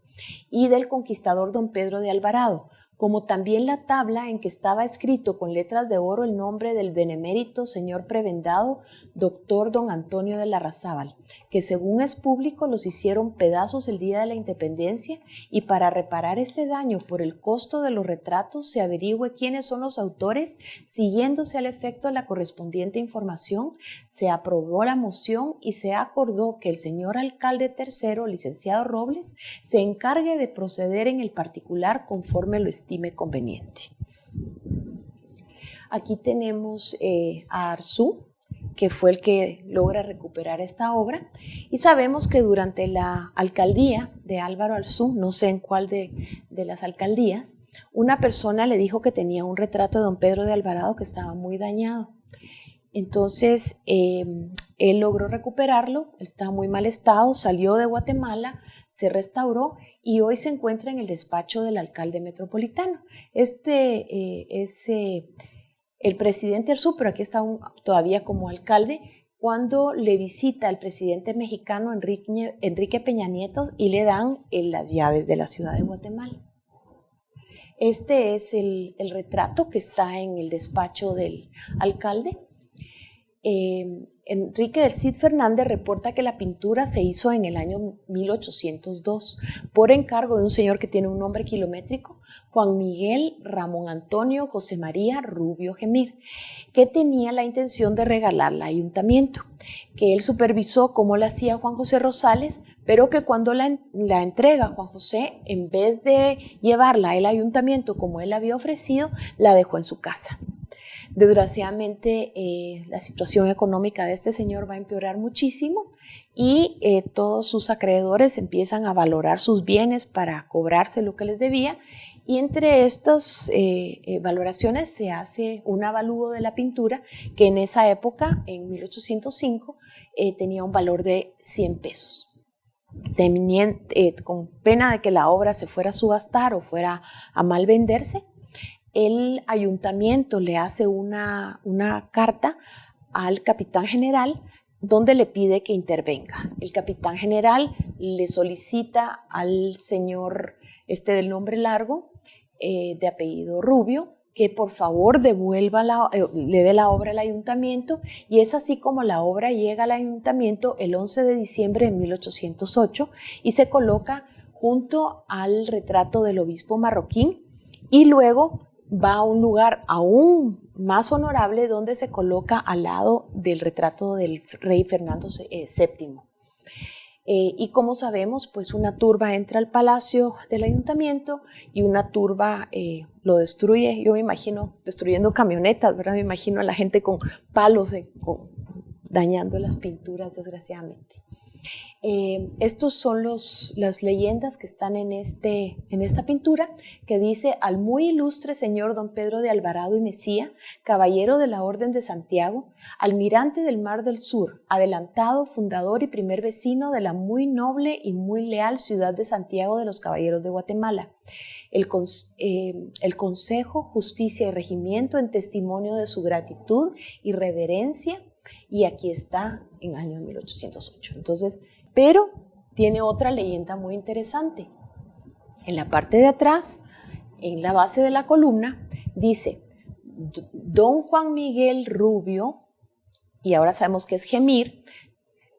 y del conquistador don Pedro de Alvarado, como también la tabla en que estaba escrito con letras de oro el nombre del benemérito señor prebendado, doctor don Antonio de Larrazábal, que según es público los hicieron pedazos el día de la independencia y para reparar este daño por el costo de los retratos se averigüe quiénes son los autores, siguiéndose al efecto la correspondiente información, se aprobó la moción y se acordó que el señor alcalde tercero, licenciado Robles, se encargue de proceder en el particular conforme lo conveniente. Aquí tenemos eh, a Arzú, que fue el que logra recuperar esta obra, y sabemos que durante la alcaldía de Álvaro Arzú, no sé en cuál de, las alcaldías, una persona le dijo que tenía un retrato de don Pedro de Alvarado que estaba muy dañado. Entonces, eh, él logró recuperarlo, estaba muy mal estado, salió de Guatemala, se restauró y hoy se encuentra en el despacho del alcalde metropolitano. Este eh, es eh, el presidente Arzú, pero aquí está todavía como alcalde, cuando le visita al presidente mexicano Enrique, Enrique Peña Nieto y le dan eh, las llaves de la ciudad de Guatemala. Este es el, retrato que está en el despacho del alcalde. Enrique del Cid Fernández reporta que la pintura se hizo en el año 1802 por encargo de un señor que tiene un nombre kilométrico, Juan Miguel Ramón Antonio José María Rubio Gemir, que tenía la intención de regalarla al ayuntamiento, que él supervisó cómo la hacía Juan José Rosales, pero que cuando la, la entrega Juan José, en vez de llevarla al ayuntamiento como él había ofrecido, la dejó en su casa. Desgraciadamente, eh, la situación económica de este señor va a empeorar muchísimo y eh, todos sus acreedores empiezan a valorar sus bienes para cobrarse lo que les debía y entre estas eh, valoraciones se hace un avalúo de la pintura que en esa época, en 1805, tenía un valor de 100 pesos. con pena de que la obra se fuera a subastar o fuera a mal venderse, el ayuntamiento le hace una, carta al capitán general donde le pide que intervenga. El capitán general le solicita al señor este del nombre largo, eh, de apellido Rubio, que por favor devuelva la, eh, le dé la obra al ayuntamiento y es así como la obra llega al ayuntamiento el 11 de diciembre de 1808 y se coloca junto al retrato del obispo marroquín y luego va a un lugar aún más honorable donde se coloca al lado del retrato del rey Fernando VII. Eh, eh, y como sabemos, pues una turba entra al palacio del ayuntamiento y una turba eh, lo destruye. Yo me imagino destruyendo camionetas, ¿verdad? Me imagino a la gente con palos dañando las pinturas, desgraciadamente. Eh, estos son los, las leyendas que están en, este, en esta pintura, que dice al muy ilustre señor don Pedro de Alvarado y Mesía, caballero de la Orden de Santiago, almirante del Mar del Sur, adelantado, fundador y primer vecino de la muy noble y muy leal ciudad de Santiago de los Caballeros de Guatemala. El, eh, el, Consejo, Justicia y Regimiento en testimonio de su gratitud y reverencia, y aquí está en año 1808. Entonces, pero tiene otra leyenda muy interesante. En la parte de atrás, en la base de la columna, dice, Don Juan Miguel Rubio, y ahora sabemos que es Gemir,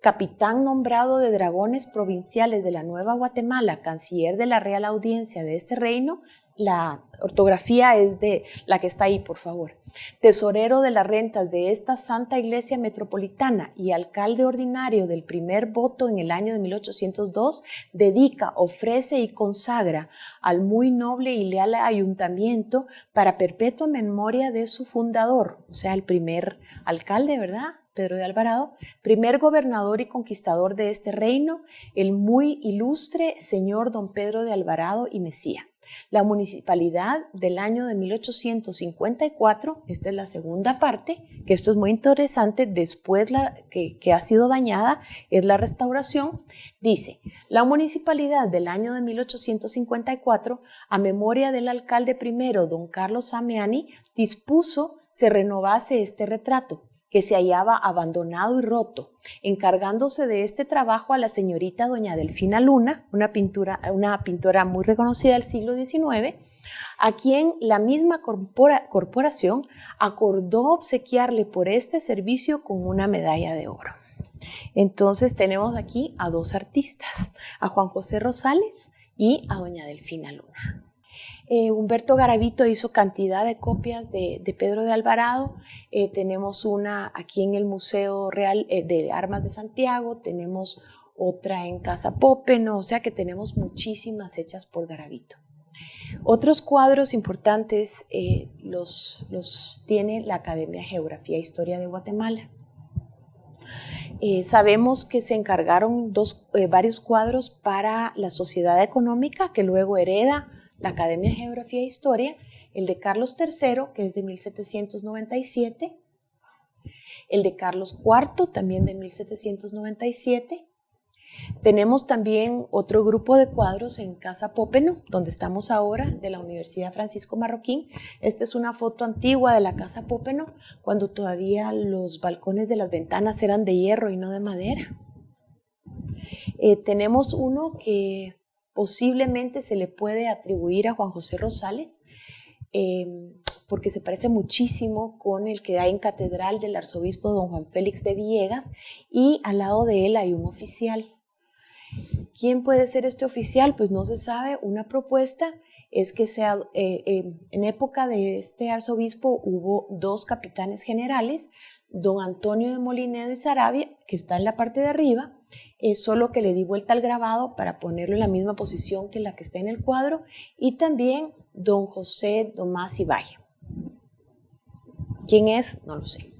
capitán nombrado de dragones provinciales de la Nueva Guatemala, canciller de la Real Audiencia de este reino, la ortografía es de la que está ahí, por favor. Tesorero de las rentas de esta Santa Iglesia Metropolitana y alcalde ordinario del primer voto en el año de 1802, dedica, ofrece y consagra al muy noble y leal ayuntamiento para perpetua memoria de su fundador, o sea, el primer alcalde, ¿verdad? Pedro de Alvarado, primer gobernador y conquistador de este reino, el muy ilustre señor don Pedro de Alvarado y Mesía. La municipalidad del año de 1854, esta es la segunda parte, que esto es muy interesante, después la, que, ha sido dañada, es la restauración, dice, la municipalidad del año de 1854, a memoria del alcalde primero, don Carlos Ameani, dispuso se renovase este retrato, que se hallaba abandonado y roto, encargándose de este trabajo a la señorita doña Delfina Luna, una, pintura, una pintora muy reconocida del siglo XIX, a quien la misma corporación acordó obsequiarle por este servicio con una medalla de oro. Entonces tenemos aquí a dos artistas, a Juan José Rosales y a doña Delfina Luna. Eh, Humberto Garavito hizo cantidad de copias de, Pedro de Alvarado. Eh, tenemos una aquí en el Museo Real eh, de Armas de Santiago, tenemos otra en Casa Popeno, o sea que tenemos muchísimas hechas por Garavito. Otros cuadros importantes los, tiene la Academia de Geografía e Historia de Guatemala. sabemos que se encargaron dos, varios cuadros para la Sociedad Económica que luego hereda la Academia de Geografía e Historia, el de Carlos III, que es de 1797, el de Carlos IV, también de 1797. Tenemos también otro grupo de cuadros en Casa Pópeno, donde estamos ahora, de la Universidad Francisco Marroquín. Esta es una foto antigua de la Casa Pópeno, cuando todavía los balcones de las ventanas eran de hierro y no de madera. Eh, tenemos uno que posiblemente se le puede atribuir a Juan José Rosales, eh, porque se parece muchísimo con el que hay en catedral del arzobispo don Juan Félix de Villegas y al lado de él hay un oficial. ¿Quién puede ser este oficial? Pues no se sabe. Una propuesta es que sea, eh, eh, en época de este arzobispo hubo dos capitanes generales, don Antonio de Molinedo y Sarabia, que está en la parte de arriba, es solo que le di vuelta al grabado para ponerlo en la misma posición que la que está en el cuadro, y también don José Tomás Valle. ¿Quién es? No lo sé.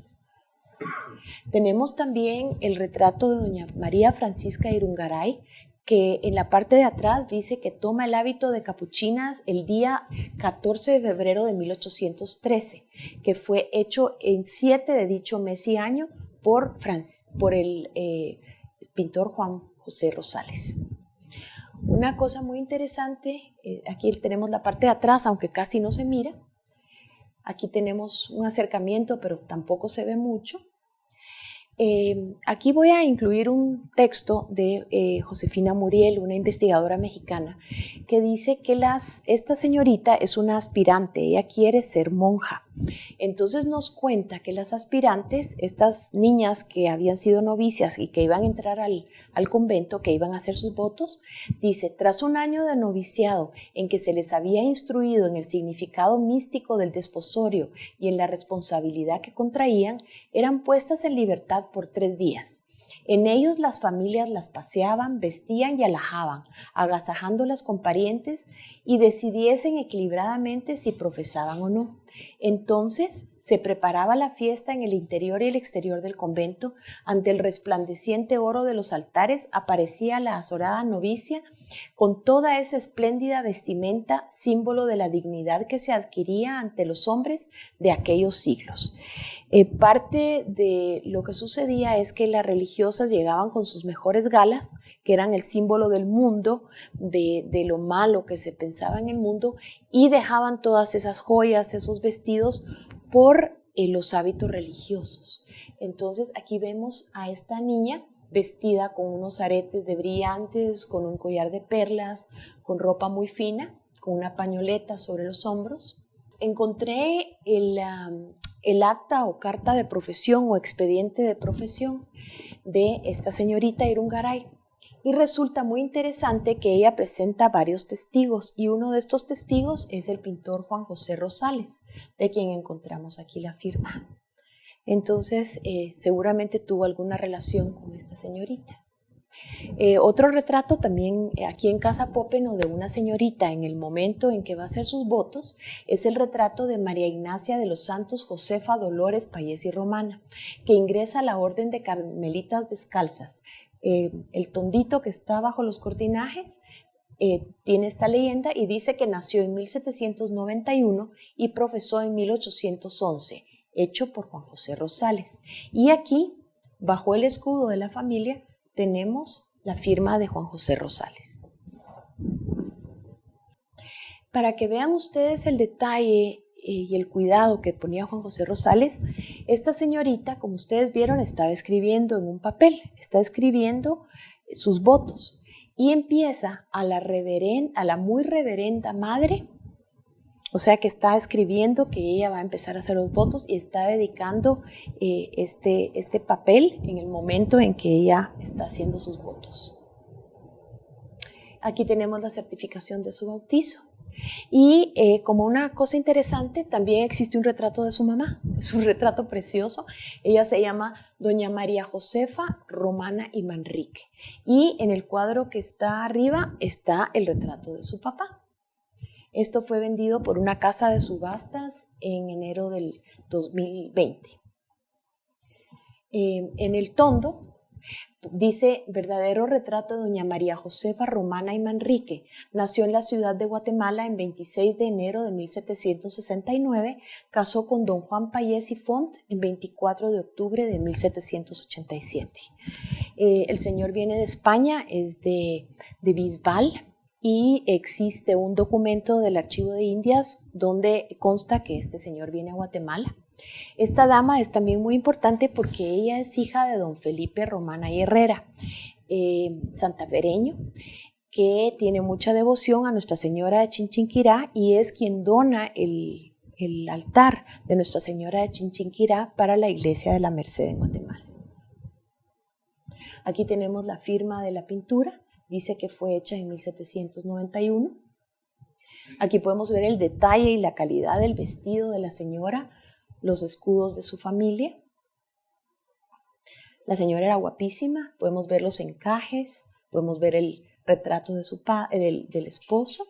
Tenemos también el retrato de doña María Francisca Irungaray, que en la parte de atrás dice que toma el hábito de capuchinas el día 14 de febrero de 1813, que fue hecho en 7 de dicho mes y año por, por el eh, pintor Juan José Rosales. Una cosa muy interesante, eh, aquí tenemos la parte de atrás, aunque casi no se mira. Aquí tenemos un acercamiento, pero tampoco se ve mucho. Eh, aquí voy a incluir un texto de eh, Josefina Muriel, una investigadora mexicana, que dice que esta señorita es una aspirante, ella quiere ser monja. Entonces nos cuenta que las aspirantes, estas niñas que habían sido novicias y que iban a entrar al, convento, que iban a hacer sus votos, dice, tras un año de noviciado en que se les había instruido en el significado místico del desposorio y en la responsabilidad que contraían, eran puestas en libertad por tres días. En ellos las familias las paseaban, vestían y alajaban, agasajándolas con parientes y decidiesen equilibradamente si profesaban o no. Entonces se preparaba la fiesta en el interior y el exterior del convento. Ante el resplandeciente oro de los altares aparecía la azorada novicia con toda esa espléndida vestimenta, símbolo de la dignidad que se adquiría ante los hombres de aquellos siglos. Eh, parte de lo que sucedía es que las religiosas llegaban con sus mejores galas, que eran el símbolo del mundo, de, de lo malo que se pensaba en el mundo, y dejaban todas esas joyas, esos vestidos, por eh, los hábitos religiosos. Entonces aquí vemos a esta niña vestida con unos aretes de brillantes, con un collar de perlas, con ropa muy fina, con una pañoleta sobre los hombros. Encontré el, el acta o carta de profesión o expediente de profesión de esta señorita Irungaray. Y resulta muy interesante que ella presenta varios testigos y uno de estos testigos es el pintor Juan José Rosales, de quien encontramos aquí la firma. Entonces, eh, seguramente tuvo alguna relación con esta señorita. Eh, otro retrato también eh, aquí en Casa Popeno de una señorita en el momento en que va a hacer sus votos es el retrato de María Ignacia de los Santos Josefa Dolores Payés y Romana, que ingresa a la Orden de Carmelitas Descalzas eh, el tondito que está bajo los cortinajes eh, tiene esta leyenda y dice que nació en 1791 y profesó en 1811, hecho por Juan José Rosales. Y aquí, bajo el escudo de la familia, tenemos la firma de Juan José Rosales. Para que vean ustedes el detalle y el cuidado que ponía Juan José Rosales, esta señorita, como ustedes vieron, estaba escribiendo en un papel, está escribiendo sus votos y empieza a la, a la muy reverenda madre, o sea que está escribiendo que ella va a empezar a hacer los votos y está dedicando eh, este, este papel en el momento en que ella está haciendo sus votos. Aquí tenemos la certificación de su bautizo. Y eh, como una cosa interesante, también existe un retrato de su mamá. <laughs> Es un retrato precioso. Ella se llama Doña María Josefa Romana y Manrique. Y en el cuadro que está arriba está el retrato de su papá. Esto fue vendido por una casa de subastas en enero del 2020. Eh, en el tondo Dice, verdadero retrato de doña María Josefa Romana y Manrique. Nació en la ciudad de Guatemala en 26 de enero de 1769. Casó con don Juan Payés y Font en 24 de octubre de 1787. Eh, el señor viene de España, es de, de Bisbal, y existe un documento del Archivo de Indias donde consta que este señor viene a Guatemala. Esta dama es también muy importante porque ella es hija de don Felipe Romana Herrera, eh, santafereño, que tiene mucha devoción a Nuestra Señora de Chinchinquirá y es quien dona el, el altar de Nuestra Señora de Chinchinquirá para la iglesia de la Merced en Guatemala. Aquí tenemos la firma de la pintura, dice que fue hecha en 1791. Aquí podemos ver el detalle y la calidad del vestido de la señora, los escudos de su familia. La señora era guapísima, podemos ver los encajes, podemos ver el retrato de su del, del esposo.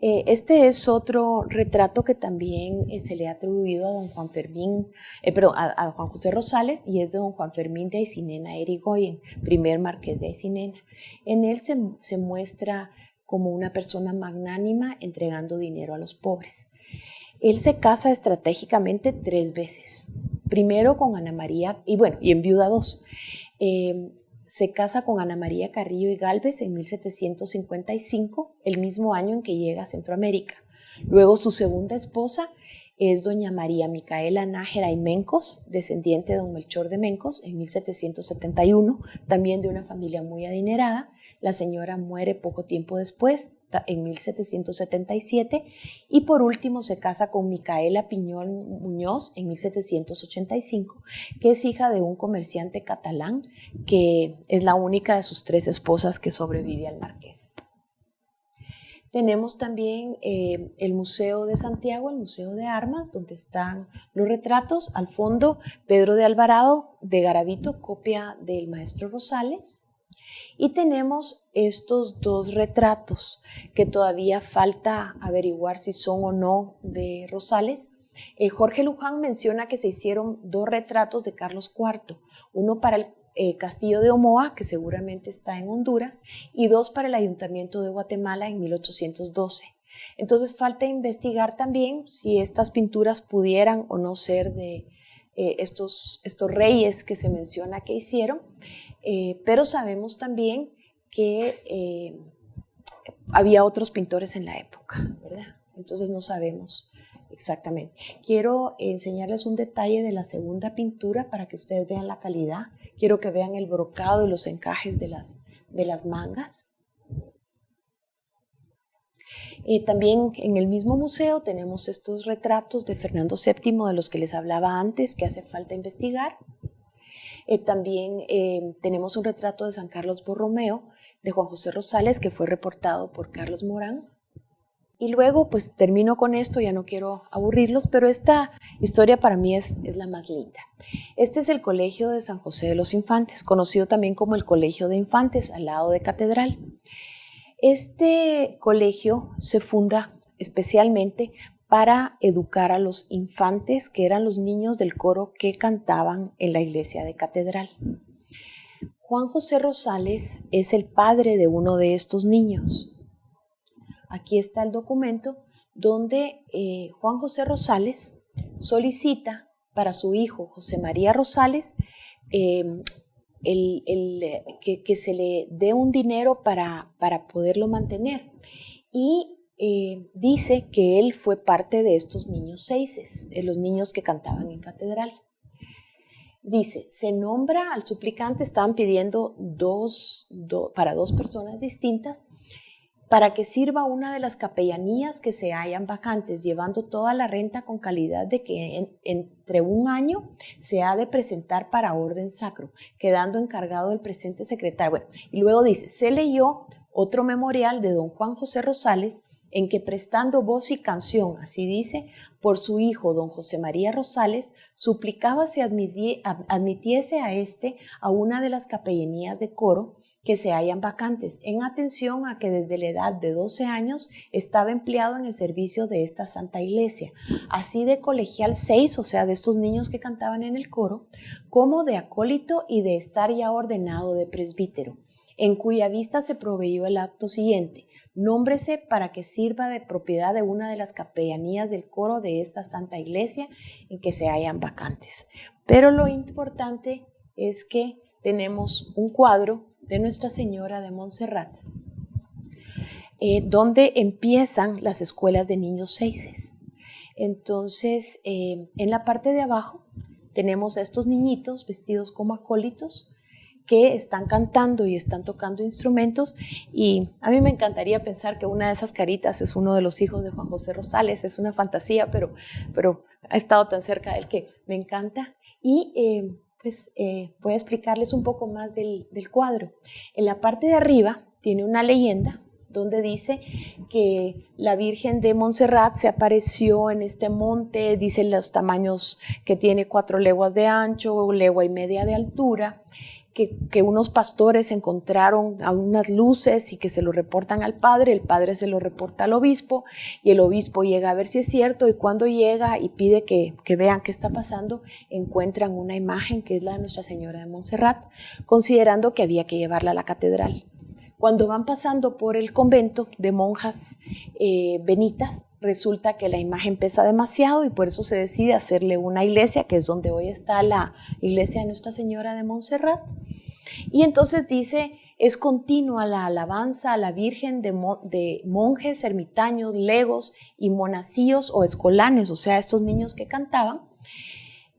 Eh, este es otro retrato que también eh, se le ha atribuido a don Juan Fermín, eh, perdón, a, Juan José Rosales y es de don Juan Fermín de Aicinena Erigoyen, primer marqués de Aicinena. En él se, se muestra como una persona magnánima entregando dinero a los pobres. Él se casa estratégicamente tres veces. Primero con Ana María, y bueno, y en viuda dos se casa con Ana María Carrillo y Galvez en 1755, el mismo año en que llega a Centroamérica. Luego su segunda esposa es doña María Micaela Nájera y Mencos, descendiente de don Melchor de Mencos, en 1771, también de una familia muy adinerada. La señora muere poco tiempo después, en 1777, y por último se casa con Micaela Piñón Muñoz en 1785, que es hija de un comerciante catalán, que es la única de sus tres esposas que sobrevive al marqués. Tenemos también eh, el Museo de Santiago, el Museo de Armas, donde están los retratos. Al fondo, Pedro de Alvarado de Garavito, copia del maestro Rosales. Y tenemos estos dos retratos que todavía falta averiguar si son o no de Rosales. Eh, Jorge Luján menciona que se hicieron dos retratos de Carlos IV, uno para el eh, Castillo de Omoa, que seguramente está en Honduras, y dos para el Ayuntamiento de Guatemala en 1812. Entonces falta investigar también si estas pinturas pudieran o no ser de eh, estos, estos reyes que se menciona que hicieron, eh, pero sabemos también que había otros pintores en la época, ¿verdad? Entonces no sabemos exactamente. Quiero enseñarles un detalle de la segunda pintura para que ustedes vean la calidad Quiero que vean el brocado y los encajes de las, de las mangas. Eh, también en el mismo museo tenemos estos retratos de Fernando VII de los que les hablaba antes, que hace falta investigar. Eh, también eh, tenemos un retrato de San Carlos Borromeo de Juan José Rosales que fue reportado por Carlos Morán. Y luego pues termino con esto, ya no quiero aburrirlos, pero esta historia para mí es, es la más linda. Este es el Colegio de San José de los Infantes, conocido también como el Colegio de Infantes, al lado de Catedral. Este colegio se funda especialmente para educar a los infantes, que eran los niños del coro que cantaban en la iglesia de Catedral. Juan José Rosales es el padre de uno de estos niños. Aquí está el documento donde eh, Juan José Rosales solicita para su hijo José María Rosales em, que, se le dé un dinero para, para poderlo mantener. Y eh, dice que él fue parte de estos niños seises, de los niños que cantaban en catedral. Dice, se nombra al suplicante, estaban pidiendo dos, para dos personas distintas, para que sirva una de las capellanías que se hayan vacantes, llevando toda la renta con calidad de que entre un año se ha de presentar para orden sacro, quedando encargado el presente secretario. Y luego dice, se leyó otro memorial de don Juan José Rosales, en que prestando voz y canción, así dice, por su hijo don José María Rosales, suplicaba se admitiese a éste a una de las capellanías de coro, que se hayan vacantes, en atención a que desde la edad de 12 años estaba empleado en el servicio de esta Santa Iglesia, así de colegial 6, o sea, de estos niños que cantaban en el coro, como de acólito y de estar ya ordenado de presbítero, en cuya vista se proveyó el acto siguiente. Nómbrese para que sirva de propiedad de una de las capellanías del coro de esta Santa Iglesia en que se hayan vacantes. Pero lo importante es que tenemos un cuadro de Nuestra Señora de Montserrat, eh, donde empiezan las escuelas de niños seises. Entonces, eh, en la parte de abajo tenemos a estos niñitos vestidos como acólitos que están cantando y están tocando instrumentos y a mí me encantaría pensar que una de esas caritas es uno de los hijos de Juan José Rosales, es una fantasía, pero, pero ha estado tan cerca de él que me encanta. Y eh, pues eh, voy a explicarles un poco más del, del cuadro. En la parte de arriba tiene una leyenda donde dice que la Virgen de Montserrat se apareció en este monte, dice los tamaños que tiene cuatro leguas de ancho, legua y media de altura, que, unos pastores encontraron a unas luces y que se lo reportan al padre, el padre se lo reporta al obispo y el obispo llega a ver si es cierto y cuando llega y pide que, que vean qué está pasando, encuentran una imagen que es la de Nuestra Señora de Montserrat, considerando que había que llevarla a la catedral. Cuando van pasando por el convento de monjas eh, benitas, resulta que la imagen pesa demasiado y por eso se decide hacerle una iglesia, que es donde hoy está la iglesia de Nuestra Señora de Montserrat. Y entonces dice, es continua la alabanza a la Virgen de, de, monjes, ermitaños, legos y monacíos o escolanes, o sea, estos niños que cantaban.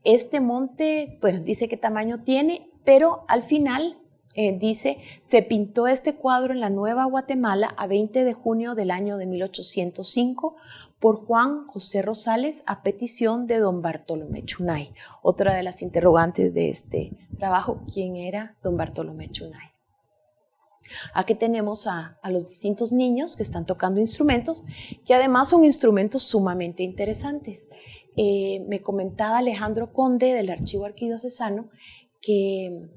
Este monte, pues dice qué tamaño tiene, pero al final eh, dice, se pintó este cuadro en la Nueva Guatemala a 20 de junio del año de 1805 por Juan José Rosales a petición de don Bartolomé Chunay. Otra de las interrogantes de este trabajo, ¿quién era don Bartolomé Chunay? Aquí tenemos a, los distintos niños que están tocando instrumentos, que además son instrumentos sumamente interesantes. Eh, me comentaba Alejandro Conde del Archivo Arquidiocesano que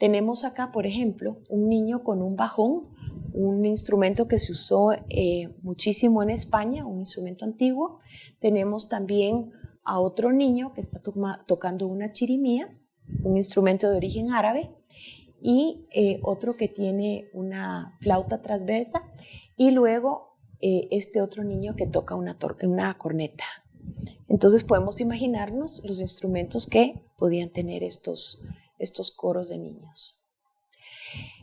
tenemos acá, por ejemplo, un niño con un bajón, un instrumento que se usó eh, muchísimo en España, un instrumento antiguo. Tenemos también a otro niño que está tocando una chirimía, un instrumento de origen árabe, y eh, otro que tiene una flauta transversa, y luego eh, este otro niño que toca una, una corneta. Entonces podemos imaginarnos los instrumentos que podían tener estos, estos coros de niños.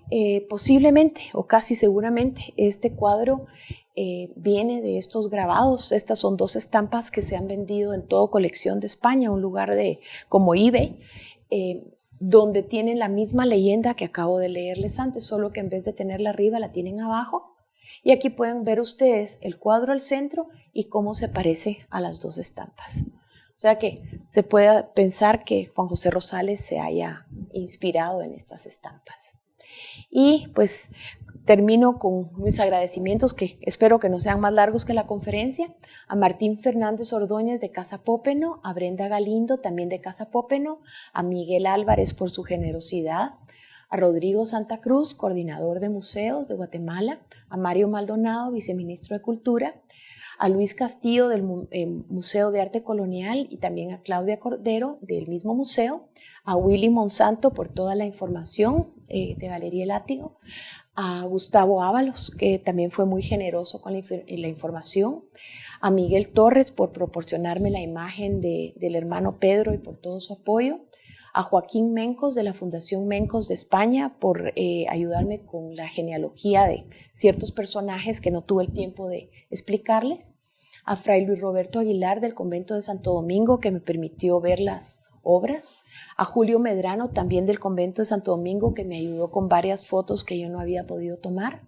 Eh, posiblemente o casi seguramente este cuadro eh, viene de estos grabados. Estas son dos estampas que se han vendido en toda colección de España, un lugar de, como eBay, eh, donde tienen la misma leyenda que acabo de leerles antes, solo que en vez de tenerla arriba la tienen abajo. Y aquí pueden ver ustedes el cuadro al centro y cómo se parece a las dos estampas. O sea que se puede pensar que Juan José Rosales se haya inspirado en estas estampas. Y pues termino con mis agradecimientos que espero que no sean más largos que la conferencia, a Martín Fernández Ordóñez de Casa Pópeno, a Brenda Galindo también de Casa Pópeno, a Miguel Álvarez por su generosidad, a Rodrigo Santa Cruz, coordinador de museos de Guatemala, a Mario Maldonado, viceministro de Cultura, a Luis Castillo del eh, Museo de Arte Colonial y también a Claudia Cordero del mismo museo, a Willy Monsanto por toda la información eh, de Galería Látigo, a Gustavo Ábalos, que también fue muy generoso con la, información, a Miguel Torres por proporcionarme la imagen del hermano Pedro y por todo su apoyo, a Joaquín Mencos de la Fundación Mencos de España por eh, ayudarme con la genealogía de ciertos personajes que no tuve el tiempo de explicarles, a Fray Luis Roberto Aguilar del Convento de Santo Domingo que me permitió ver las obras, a Julio Medrano también del Convento de Santo Domingo que me ayudó con varias fotos que yo no había podido tomar,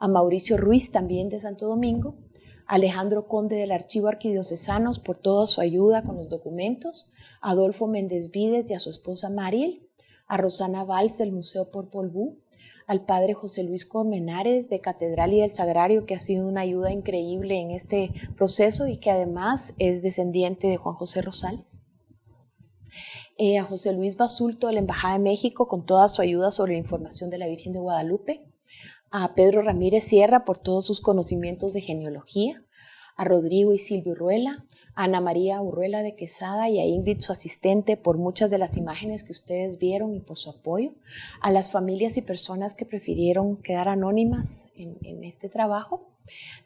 a Mauricio Ruiz también de Santo Domingo, Alejandro Conde del Archivo Arquidiocesanos por toda su ayuda con los documentos, Adolfo Méndez Vides y a su esposa Mariel, a Rosana Valls del Museo Popol Vuh, al padre José Luis Colmenares de Catedral y del Sagrario, que ha sido una ayuda increíble en este proceso y que además es descendiente de Juan José Rosales. Eh, a José Luis Basulto de la Embajada de México con toda su ayuda sobre la información de la Virgen de Guadalupe, a Pedro Ramírez Sierra por todos sus conocimientos de genealogía, a Rodrigo y Silvio Ruela, Ana María Urruela de Quesada y a Ingrid, su asistente, por muchas de las imágenes que ustedes vieron y por su apoyo, a las familias y personas que prefirieron quedar anónimas en, este trabajo,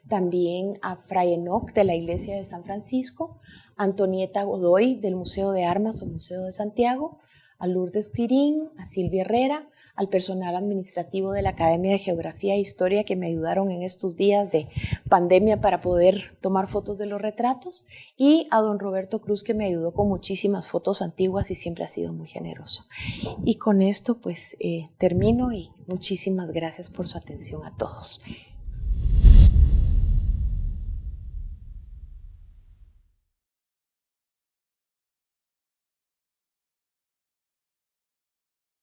también a Fray Enoch de la Iglesia de San Francisco, Antonieta Godoy del Museo de Armas o Museo de Santiago, a Lourdes Quirín, a Silvia Herrera, al personal administrativo de la Academia de Geografía e Historia que me ayudaron en estos días de pandemia para poder tomar fotos de los retratos y a don Roberto Cruz que me ayudó con muchísimas fotos antiguas y siempre ha sido muy generoso. Y con esto pues eh, termino y muchísimas gracias por su atención a todos.